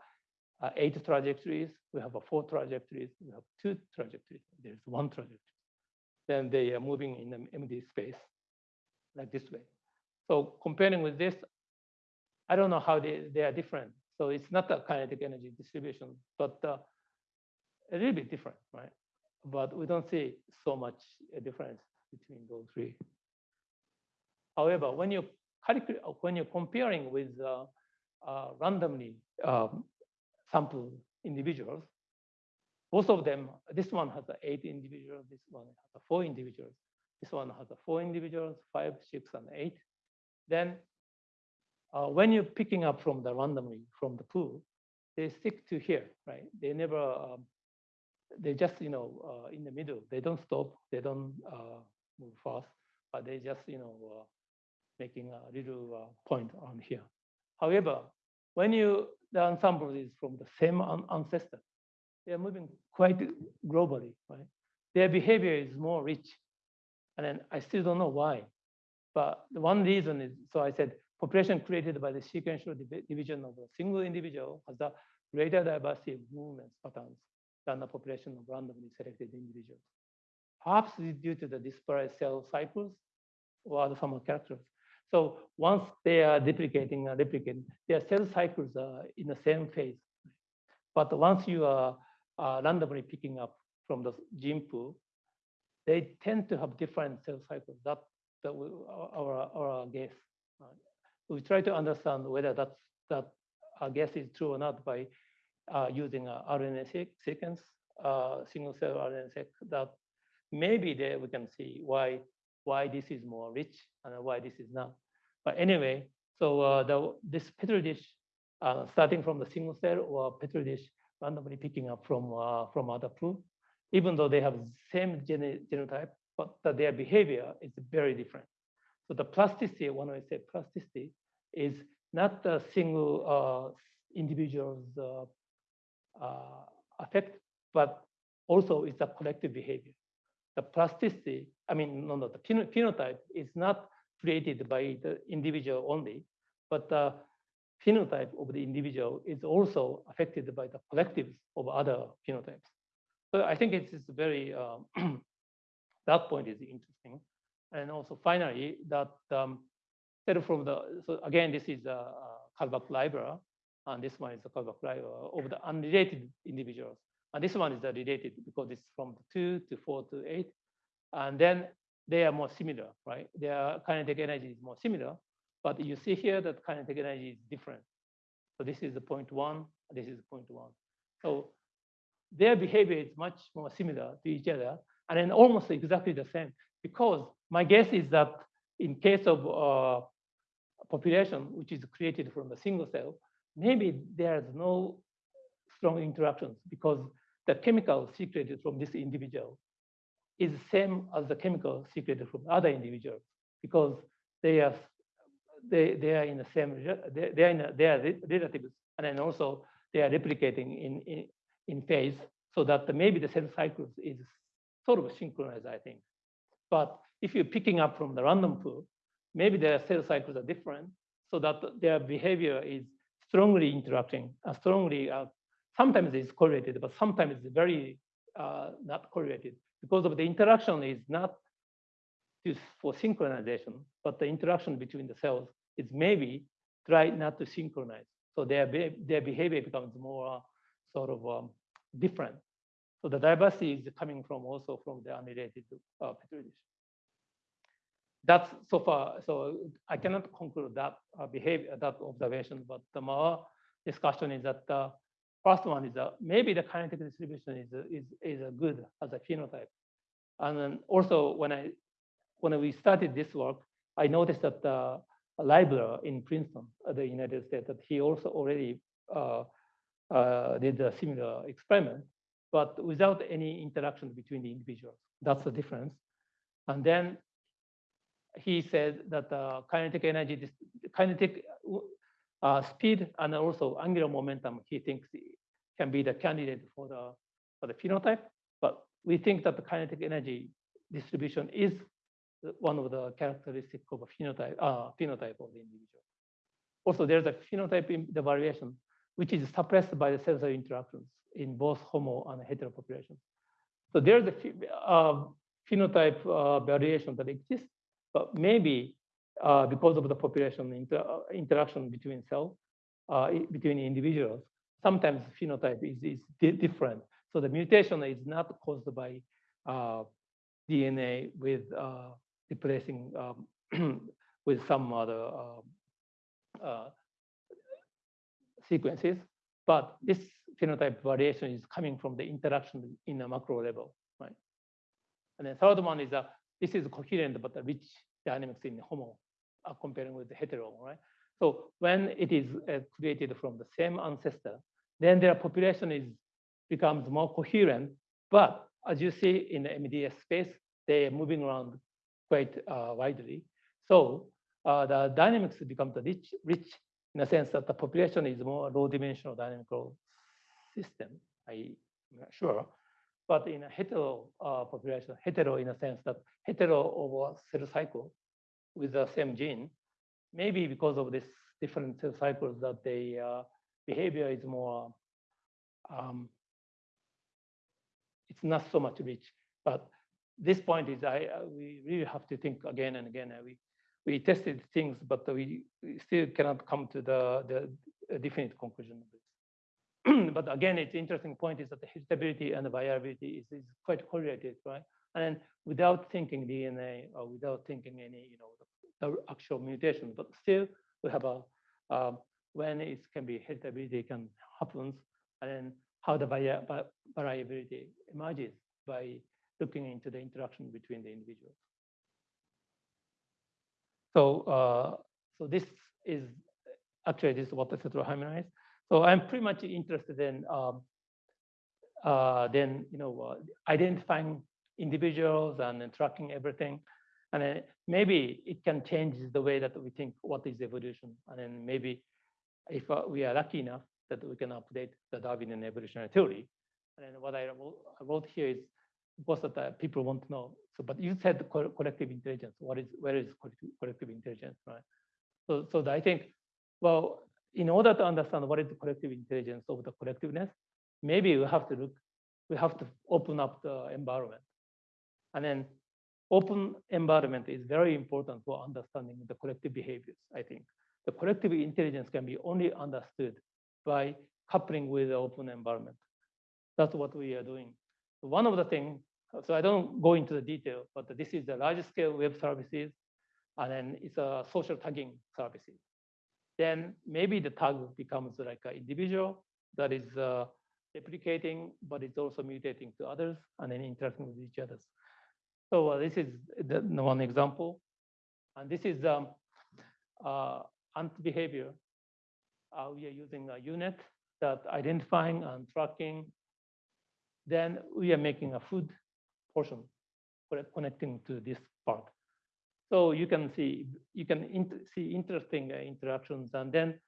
a, eight trajectories, we have a four trajectories, we have two trajectories. There's one trajectory. Then they are moving in the empty space like this way. So comparing with this, I don't know how they, they are different. So it's not a kinetic energy distribution, but uh, a little bit different, right? But we don't see so much a difference between those three. However, when you when you're comparing with uh, uh, randomly um, sample individuals, both of them, this one has eight individuals, this one has four individuals, this one has four individuals, five, six, and eight. Then uh, when you're picking up from the randomly from the pool, they stick to here, right? They never, um, they just, you know, uh, in the middle. They don't stop, they don't uh, move fast, but they just, you know, uh, making a little uh, point on here. However, when you, the ensemble is from the same ancestor, they are moving quite globally, right? Their behavior is more rich. And then I still don't know why. But the one reason is, so I said, population created by the sequential division of a single individual has a greater diversity of movements patterns than the population of randomly selected individuals. Perhaps due to the disparate cell cycles or other some characters. So once they are duplicating and replicating, their cell cycles are in the same phase. But once you are uh, randomly picking up from the gene pool, they tend to have different cell cycles. That, that we, our, our guess. Uh, we try to understand whether that's, that our guess is true or not by uh, using a RNA sequence, uh, single cell RNA sequence, that maybe there we can see why why this is more rich and why this is not. But anyway, so uh, the, this petri dish, uh, starting from the single cell or petri dish, randomly picking up from uh, from other pool, even though they have same gene genotype, but their behavior is very different. So the plasticity, when I say plasticity, is not a single uh, individual's uh, uh, effect, but also it's a collective behavior. The plasticity, I mean, no, no, the phenotype is not created by the individual only, but the phenotype of the individual is also affected by the collectives of other phenotypes. So I think it's, it's very, um, that point is interesting. And also finally, that um, from the, so again, this is a, a Kullback-Leibler, and this one is a Kullback-Leibler of the unrelated individuals. And this one is the related because it's from two to four to eight. And then they are more similar, right? Their kinetic energy is more similar, but you see here that kinetic energy is different. So this is the point one, this is point one. So their behavior is much more similar to each other and then almost exactly the same because my guess is that in case of uh, population, which is created from a single cell, maybe there's no strong interactions because the chemical secreted from this individual is same as the chemical secreted from other individuals because they are they, they are in the same they, are in a, they are relatives and then also they are replicating in, in in phase so that maybe the cell cycles is sort of synchronized I think but if you're picking up from the random pool maybe their cell cycles are different so that their behavior is strongly interacting uh, strongly uh, sometimes it's correlated but sometimes it's very uh, not correlated because of the interaction is not used for synchronization, but the interaction between the cells is maybe try not to synchronize. So their, their behavior becomes more sort of um, different. So the diversity is coming from also from the unrelated uh, petri dish. That's so far, so I cannot conclude that uh, behavior, that observation, but the more discussion is that the first one is that maybe the kinetic distribution is, is, is a good as a phenotype. And then also when I when we started this work, I noticed that uh, Leibler in Princeton, uh, the United States, that he also already uh, uh, did a similar experiment, but without any interaction between the individuals. That's the difference. And then he said that uh, kinetic energy, kinetic uh, speed, and also angular momentum, he thinks can be the candidate for the for the phenotype. But we think that the kinetic energy distribution is one of the characteristic of a phenotype, uh, phenotype of the individual. Also, there's a phenotype in the variation, which is suppressed by the cellular interactions in both homo and hetero populations. So there's a uh, phenotype uh, variation that exists, but maybe uh, because of the population inter uh, interaction between cells, uh, between individuals, sometimes phenotype is, is di different. So the mutation is not caused by uh, DNA with replacing um, with some other sequences. But this phenotype variation is coming from the interaction in a macro level, right? And the third one is that this is coherent but the rich dynamics in homo are comparing with the hetero, right? So when it is uh, created from the same ancestor, then their population is becomes more coherent. But as you see in the MDS space, they are moving around quite uh, widely. So uh, the dynamics becomes rich, rich in a sense that the population is more low-dimensional dynamical system. I'm not sure. But in a hetero uh, population, hetero in a sense that hetero over cell cycle with the same gene, maybe because of this different cell cycles that the uh, behavior is more, um, it's not so much rich. But this point is I uh, we really have to think again and again. We we tested things, but we, we still cannot come to the the definite conclusion of this. but again, it's interesting point is that the heritability and the viability is, is quite correlated, right? And without thinking DNA or without thinking any, you know, the, the actual mutation, but still we have a um, when it can be heritability can happens, and then how the variability emerges by looking into the interaction between the individuals. So, uh, so this is actually this is what the central heteroharmonized. So I'm pretty much interested in um, uh, then you know uh, identifying individuals and then tracking everything, and then maybe it can change the way that we think what is evolution, and then maybe if uh, we are lucky enough that we can update the Darwinian evolutionary theory. And then what I wrote here is most of the people want to know. So, but you said co collective intelligence. What is where is collective intelligence, right? So, so I think, well, in order to understand what is the collective intelligence of the collectiveness, maybe we have to look, we have to open up the environment, and then open environment is very important for understanding the collective behaviors. I think the collective intelligence can be only understood by coupling with the open environment. That's what we are doing. One of the things so I don't go into the detail, but this is the large scale web services, and then it's a social tagging services. Then maybe the tag becomes like an individual that is uh, replicating, but it's also mutating to others and then interacting with each other. So uh, this is the, one example. And this is um, uh, ant behavior, uh, we are using a unit that identifying and tracking. Then we are making a food portion connecting to this part. So you can see you can int- see interesting uh, interactions, and then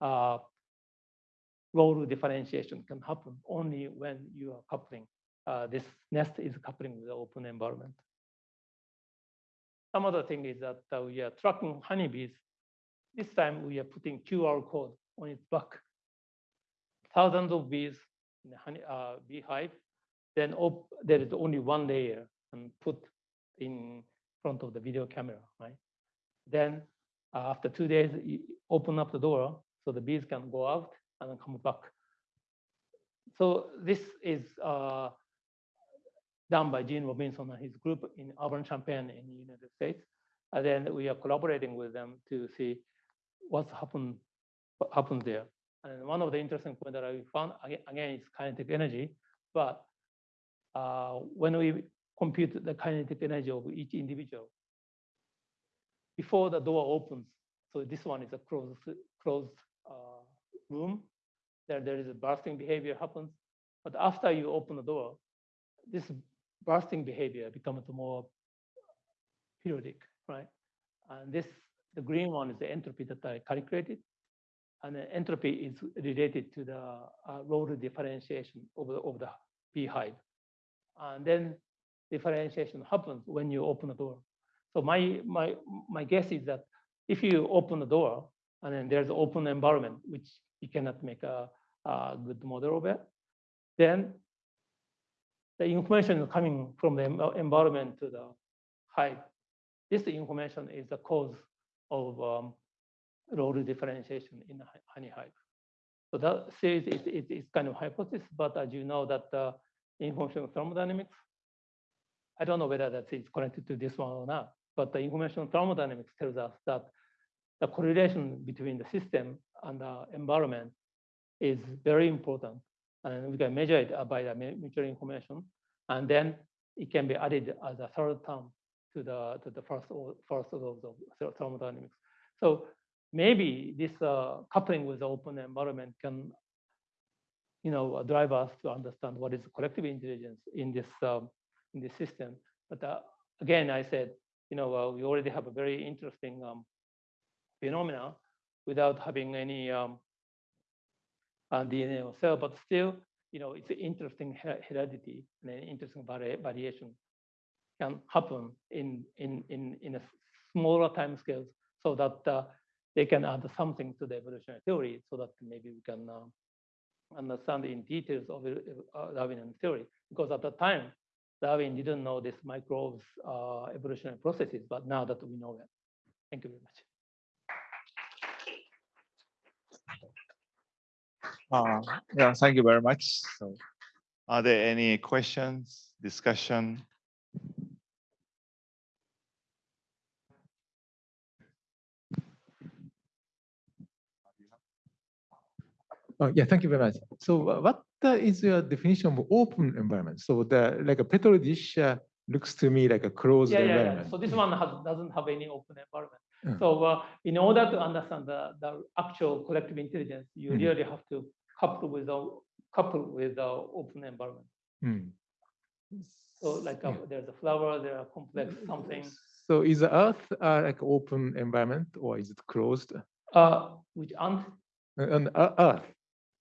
uh, role differentiation can happen only when you are coupling. Uh, this nest is coupling with the open environment. Some other thing is that uh, we are tracking honeybees. This time we are putting QR code on its back. Thousands of bees in the honey, uh, beehive. Then there is only one layer and put in front of the video camera, right? Then uh, after two days, you open up the door so the bees can go out and come back. So this is uh, done by Gene Robinson and his group in Urbana Champaign in the United States. And then we are collaborating with them to see what's happened, what happens there. And one of the interesting points that I found aga- again is kinetic energy, but uh, when we compute the kinetic energy of each individual, before the door opens, so this one is a closed closed uh, room, there there is a bursting behavior happens, but after you open the door, this bursting behavior becomes more periodic, right? And this, the green one is the entropy that I calculated. And the entropy is related to the uh, role differentiation of the, of the beehive. And then differentiation happens when you open the door. So my, my, my guess is that if you open the door and then there's an open environment, which you cannot make a, a good model of it, then the information coming from the environment to the hive. This information is the cause of um, role differentiation in honey hive. So that says it, it, it's kind of hypothesis, but as you know that the information thermodynamics, I don't know whether that is connected to this one or not, but the information thermodynamics tells us that the correlation between the system and the environment is very important. And we can measure it by the mutual information. And then it can be added as a third term to the, to the first, or- first of ther- thermodynamics. So maybe this uh, coupling with the open environment can, you know, drive us to understand what is collective intelligence in this, um, in this system. But uh, again, I said, you know, uh, we already have a very interesting um, phenomena without having any um, uh, DNA or cell, but still, you know, it's an interesting he- heredity and an interesting vari- variation can happen in in in in a smaller time scales, so that uh, they can add something to the evolutionary theory, so that maybe we can uh, understand in details of the, uh, Darwinian theory. Because at the time, Darwin didn't know this microbes uh, evolutionary processes, but now that we know it. Thank you very much. Uh, yeah, thank you very much. So, are there any questions, discussion? Oh, yeah, thank you very much. So uh, what uh, is your definition of open environment? So the like a petri dish uh, looks to me like a closed Yeah, yeah, yeah. environment. So this one has, doesn't have any open environment. Mm. So uh, in order to understand the, the actual collective intelligence, you Mhm. really have to couple with the couple with the open environment. Hmm. So like uh, Yeah. there's a flower, there are complex something, So is the Earth uh, like open environment or is it closed? uh, which aren't Uh, On uh, Earth,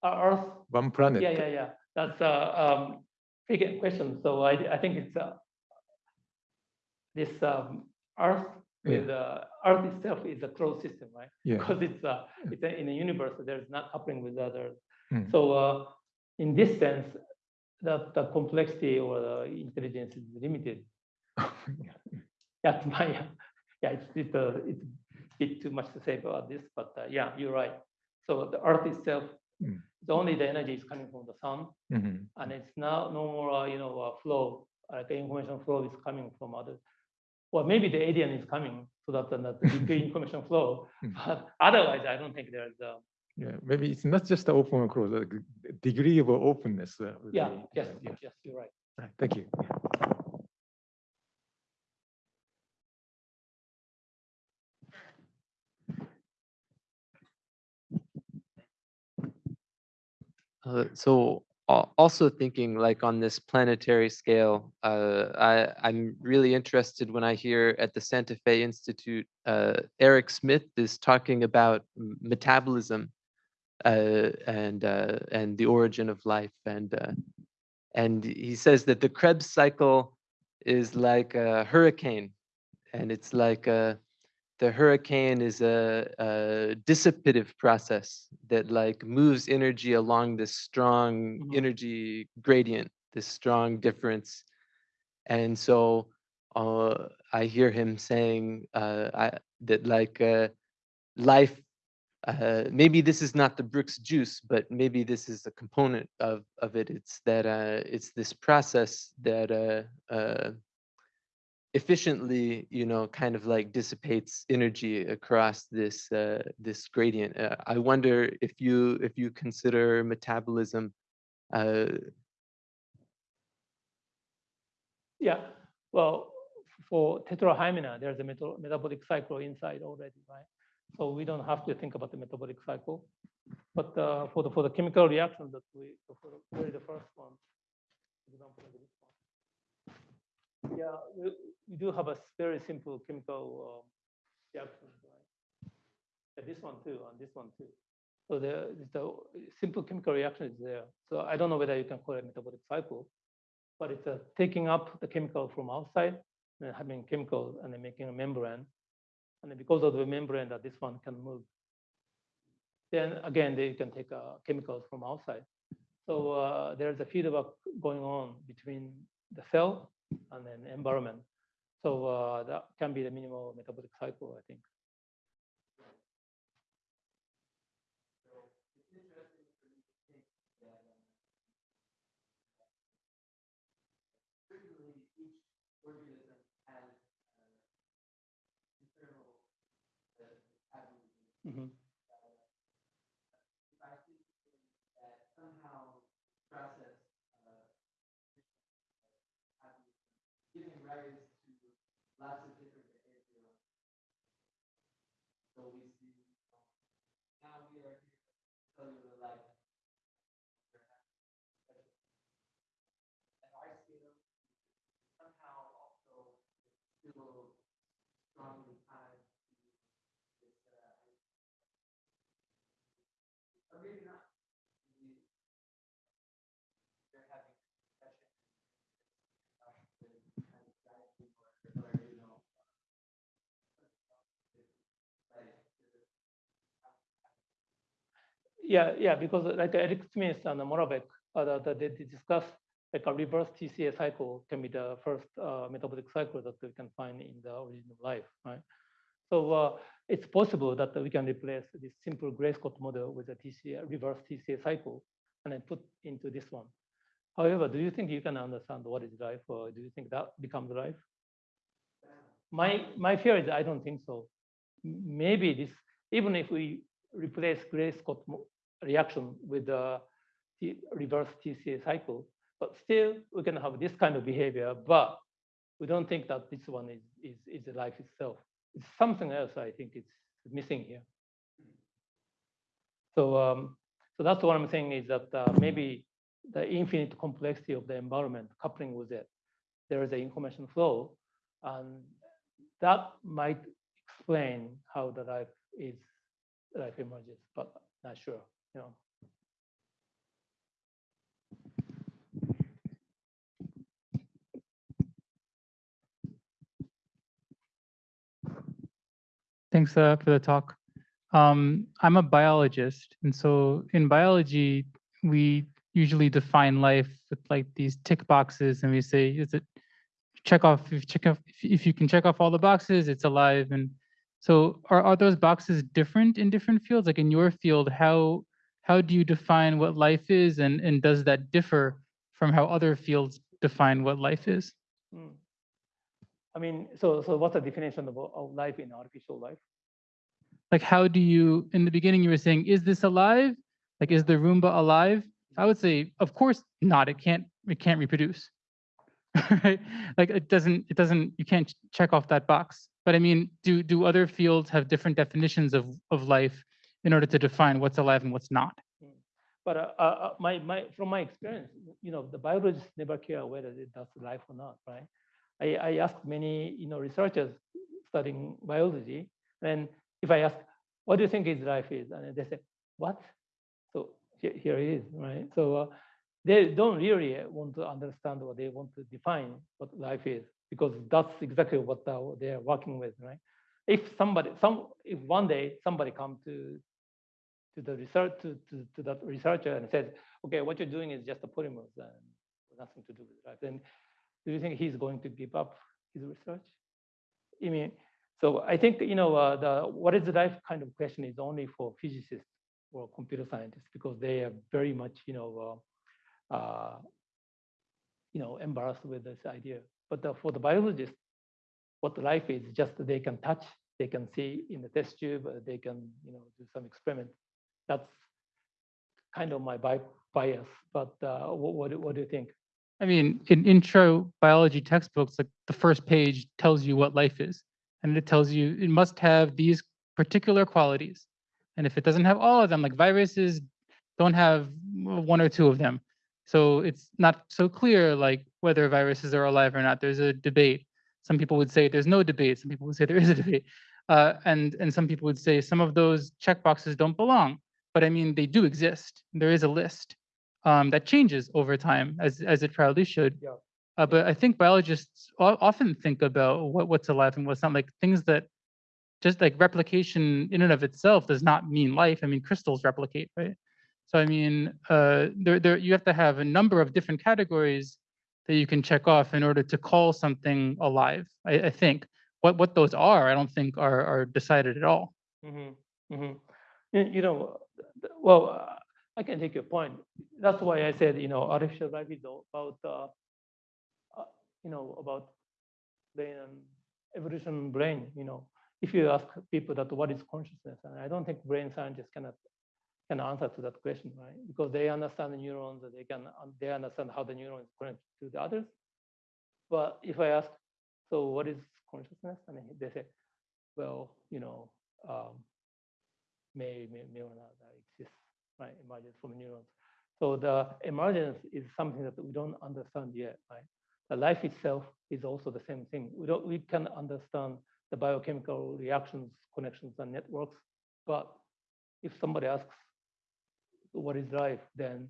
Earth. one planet. Yeah, yeah, yeah. That's a um, big question. So I, I think it's uh, this um, Earth with uh, Earth itself is a closed system, right? Yeah. because it's uh, it's a- in the universe there's not coupling with others Mm. so uh, in this sense that the complexity or the intelligence is limited that's my yeah it's it's, uh, it's a bit too much to say about this but uh, yeah you're right so the earth itself Mm. The only the energy is coming from the sun Mhm. and it's now no more uh, you know uh, flow like the information flow is coming from other well maybe the alien is coming so that, that the information flow Mm. but otherwise i don't think there's uh, Yeah, maybe it's not just the open or closed, like degree of openness. uh, yeah be- yes yeah. yes you're right Right, Thank you. Uh, so also thinking like on this planetary scale, uh, I, I'm really interested when I hear at the Santa Fe Institute, uh, Eric Smith is talking about metabolism uh, and uh, and the origin of life, and uh, and he says that the Krebs cycle is like a hurricane, and it's like a the hurricane is a, a dissipative process that like moves energy along this strong Mhm. energy gradient, this strong difference. And so uh, I hear him saying uh, I, that like uh, life, uh, maybe this is not the Brooks juice, but maybe this is a component of, of it. It's that uh, it's this process that uh, uh, efficiently, you know, kind of like dissipates energy across this uh, this gradient. Uh, I wonder if you if you consider metabolism. Uh, Yeah, well, for tetrahymena, there's a metabolic cycle inside already, right? So we don't have to think about the metabolic cycle. But uh, for the, for the chemical reaction that we, for the the first one, example. Yeah, we, we do have a very simple chemical um, reaction, right? Yeah, this one too, and this one too. So the, the simple chemical reaction is there. So I don't know whether you can call it metabolic cycle, but it's a taking up the chemical from outside and having chemical and then making a membrane. And then because of the membrane that this one can move, then again, they can take uh, chemicals from outside. So uh, there's a feedback going on between the cell and then environment. So uh, that can be the minimal metabolic cycle, I think. Mhm. Yeah, yeah, because like Eric Smith and Morowitz, uh, the- the- they discuss like a reverse TCA cycle can be the first uh, metabolic cycle that we can find in the origin of life, right? So uh, it's possible that we can replace this simple Gray Scott model with a TCA, reverse TCA cycle and then put into this one. However, do you think you can understand what is life or do you think that becomes life? My, my fear is I don't think so. Maybe this, even if we replace Gray Scott mo- reaction with the reverse TCA cycle, but still we can have this kind of behavior, but we don't think that this one is, is, is the life itself. It's something else I think it's missing here. So, um, so that's what I'm saying is that uh, maybe the infinite complexity of the environment coupling with it, there is an information flow, and that might explain how the life is, life emerges, but not sure, you know. Thanks uh, for the talk. Um, I'm a biologist, and so in biology, we usually define life with like these tick boxes, and we say, is it check off if check off if you can check off all the boxes, it's alive. And so, are are those boxes different in different fields? Like in your field, how how do you define what life is, and and does that differ from how other fields define what life is? Mm. I mean, so, so what's the definition of, of life in artificial life? like how do you in the beginning you were saying is this alive? Like is the roomba alive? I would say of course not. It can't it can't reproduce. Right? Like it doesn't it doesn't you can't check off that box. But i mean do do other fields have different definitions of of life in order to define what's alive and what's not But uh, uh, uh, my, my, from my experience, you know, the biologists never care whether it does life or not, right? I, I asked many, you know, researchers studying biology, and if I ask, what do you think is life is? And they say, what? So here, here it is, right? So uh, they don't really want to understand what they want to define what life is, because that's exactly what they are working with, right? If somebody, some, if one day somebody come to to the research to, to, to that researcher and says, okay, what you're doing is just a polymers and nothing to do with life, then do you think he's going to give up his research? I mean, so I think you know uh, the what is the life kind of question is only for physicists or computer scientists because they are very much you know uh, uh, you know embarrassed with this idea. But the, for the biologists, what life is just they can touch, they can see in the test tube, uh, they can you know do some experiment. That's kind of my bi- bias. But uh, what, what what do you think? I mean, in intro biology textbooks, like the first page tells you what life is, and it tells you it must have these particular qualities. And if it doesn't have all of them, like viruses don't have one or two of them. So it's not so clear like whether viruses are alive or not. There's a debate. Some people would say there's no debate. Some people would say there is a debate. Uh, and, and some people would say some of those checkboxes don't belong. But I mean, they do exist. There is a list um, that changes over time, as as it probably should. Yeah. Uh, but I think biologists often think about what, what's alive and what's not, like things that just like replication in and of itself does not mean life. I mean, crystals replicate, right? So I mean, uh, there, there you have to have a number of different categories that you can check off in order to call something alive. I, I think what what those are, I don't think are are decided at all. hmm hmm You, know, well, uh, I can take your point. That's why I said, you know, artificial is about, uh, uh, you know, about brain evolution brain. You know, if you ask people that what is consciousness, and I don't think brain scientists cannot can answer to that question, right? Because they understand the neurons, and they can they understand how the neurons connect to the others. But if I ask, so what is consciousness? And they say, well, you know, um, may, may, may or not uh, exist, right? Emergence from neurons. So the emergence is something that we don't understand yet, right? The life itself is also the same thing. We don't, we can understand the biochemical reactions, connections, and networks. But if somebody asks, what is life, then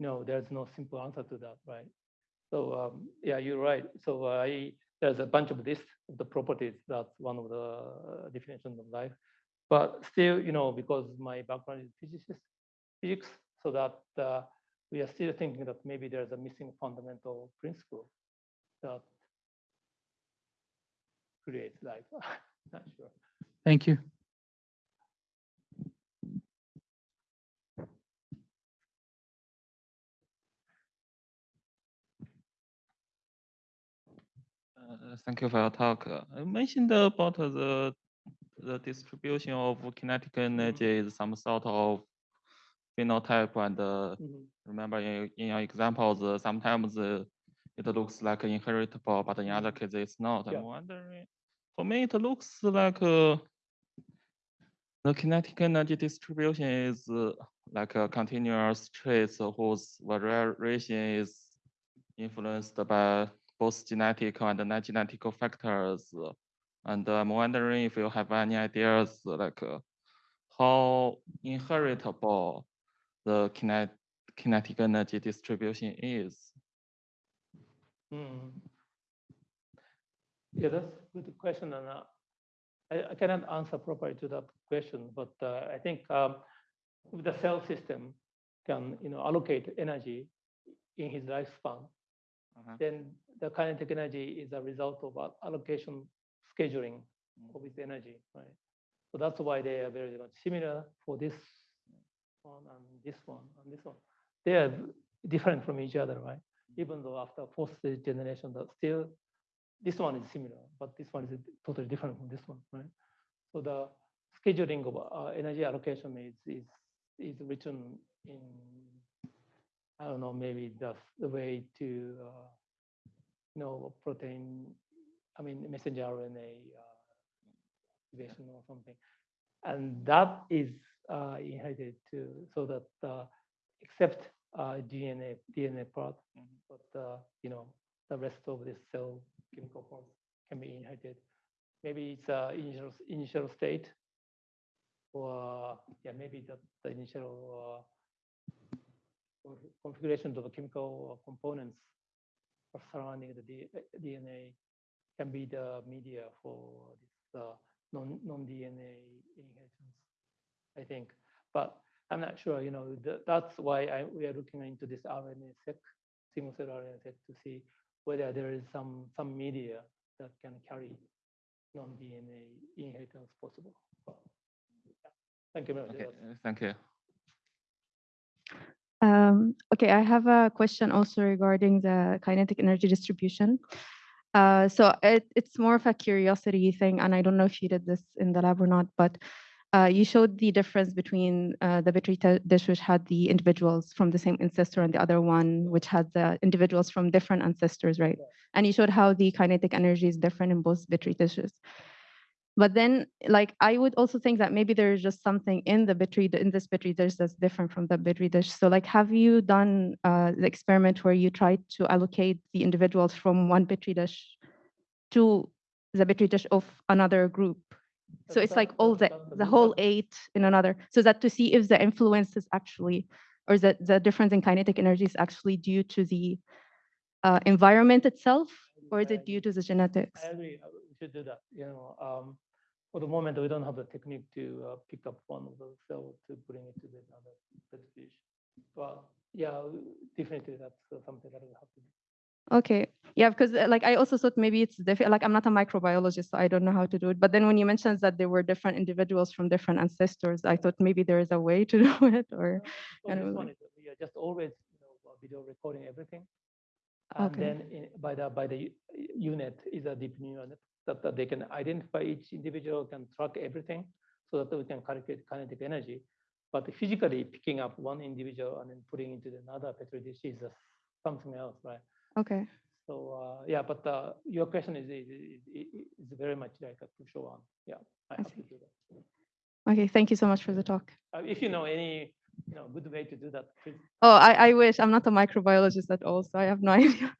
no, there's no simple answer to that, right? So um, yeah, you're right. So I there's a bunch of lists of the properties. That's one of the uh, definitions of life. But still, you know, because my background is physicist, physics, so that uh, we are still thinking that maybe there's a missing fundamental principle that creates life. Not sure. Thank you. Uh, Thank you for your talk. Uh, You mentioned about the the distribution of kinetic energy is some sort of phenotype and uh, Mhm. remember in, in your examples, uh, sometimes uh, it looks like inheritable, but in other cases it's not. Yeah. I'm wondering, for me, it looks like uh, the kinetic energy distribution is uh, like a continuous trace whose variation is influenced by both genetic and non-genetic factors. And I'm wondering if you have any ideas like uh, how inheritable the kinet kinetic energy distribution is. Mm. Yeah, that's a good question, and uh, I, I cannot answer properly to that question, but uh, I think um, if the cell system can, you know, allocate energy in his lifespan, Uh-huh. then the kinetic energy is a result of allocation scheduling of his energy, right? So that's why they are very much similar for this one and this one and this one. They are different from each other, right? Even though after fourth generation, that still this one is similar, but this one is totally different from this one, right? So the scheduling of uh, energy allocation is is is written in I don't know maybe that's the way to uh, you know protein I mean messenger RNA uh, activation or something, and that is uh, inherited too, so that uh, except uh, DNA DNA part, Mhm. but uh, you know the rest of this cell chemical parts can be inherited. Maybe it's a initial initial state, or yeah, maybe the, the initial uh, configuration of the chemical components surrounding the D- DNA can be the media for this uh, non non DNA inheritance. I think, but I'm not sure. You know, th- that's why I, we are looking into this RNA-seq, single cell RNA-seq, to see whether there is some some media that can carry non-DNA inheritance possible. But, yeah. Thank you very much. Okay, uh, thank you. Um, okay, I have a question also regarding the kinetic energy distribution. Uh, so it, it's more of a curiosity thing, and I don't know if you did this in the lab or not, but uh, you showed the difference between uh, the Petri dish which had the individuals from the same ancestor and the other one which had the individuals from different ancestors, right? Yeah. And you showed how the kinetic energy is different in both Petri dishes. But then, like, I would also think that maybe there is just something in the Petri, in this dish that's different from the dish. So, like, have you done uh, the experiment where you tried to allocate the individuals from one dish to the dish of another group? So That's it's like all the, the whole eight in another, so that to see if the influence is actually, or the, the difference in kinetic energy is actually due to the uh, environment itself, or is it due to the genetics? I agree. uh, We should do that. You know, um, for the moment, we don't have the technique to uh, pick up one of those cells to bring it to the other petri dish. But yeah, definitely that's uh, something that we have to do. Okay, yeah, because uh, like I also thought maybe it's different. Like I'm not a microbiologist, so I don't know how to do it. But then when you mentioned that there were different individuals from different ancestors, I thought maybe there is a way to do it. Or So kind one like- is, we are just always, you know, uh, video recording everything. And Okay. then in- by the, by the unit is a deep neural net that, that they can identify each individual, can track everything so that we can calculate kinetic energy. But physically picking up one individual and then putting into another petri dish is something else, right? okay, So uh, yeah, but uh, your question is, is, is, is very much like a crucial one. Yeah, I I have to see. do that. okay. Thank you so much for the talk. Uh, if you know any, you know, good way to do that, please Oh, I, I wish I'm not a microbiologist at all, so I have no idea.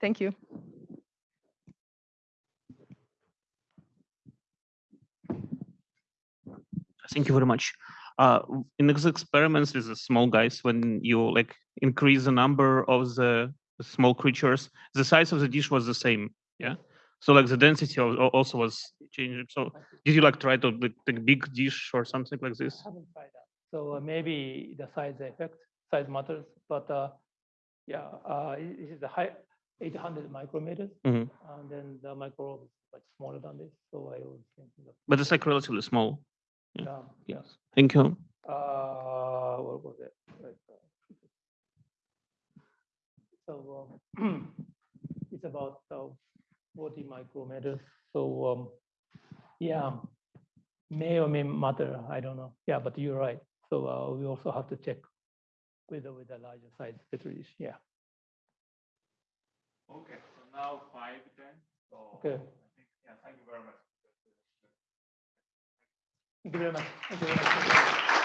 Thank you. Thank you very much. Uh, in these experiments with the small guys, when you like increase the number of the small creatures, the size of the dish was the same. Yeah. So like the density also was changing. So did you like try to like, take big dish or something like this? I haven't tried that. So uh, maybe the size effect, size matters, but uh, yeah, uh, it is a high 800 micrometers, Mhm. and then the micro is much smaller than this. So I was thinking. But it's like relatively small. Yeah. Yeah, yeah. Yes. Thank you. Uh, what was it? Like, uh, So um, it's about uh, 40 micrometers. So um, yeah, may or may matter. I don't know. Yeah, but you're right. So uh, we also have to check with the, with the larger size petri dish. Yeah. Okay, so now five then. So Okay. I think, yeah, thank you very much. Thank you very much. Thank you very much.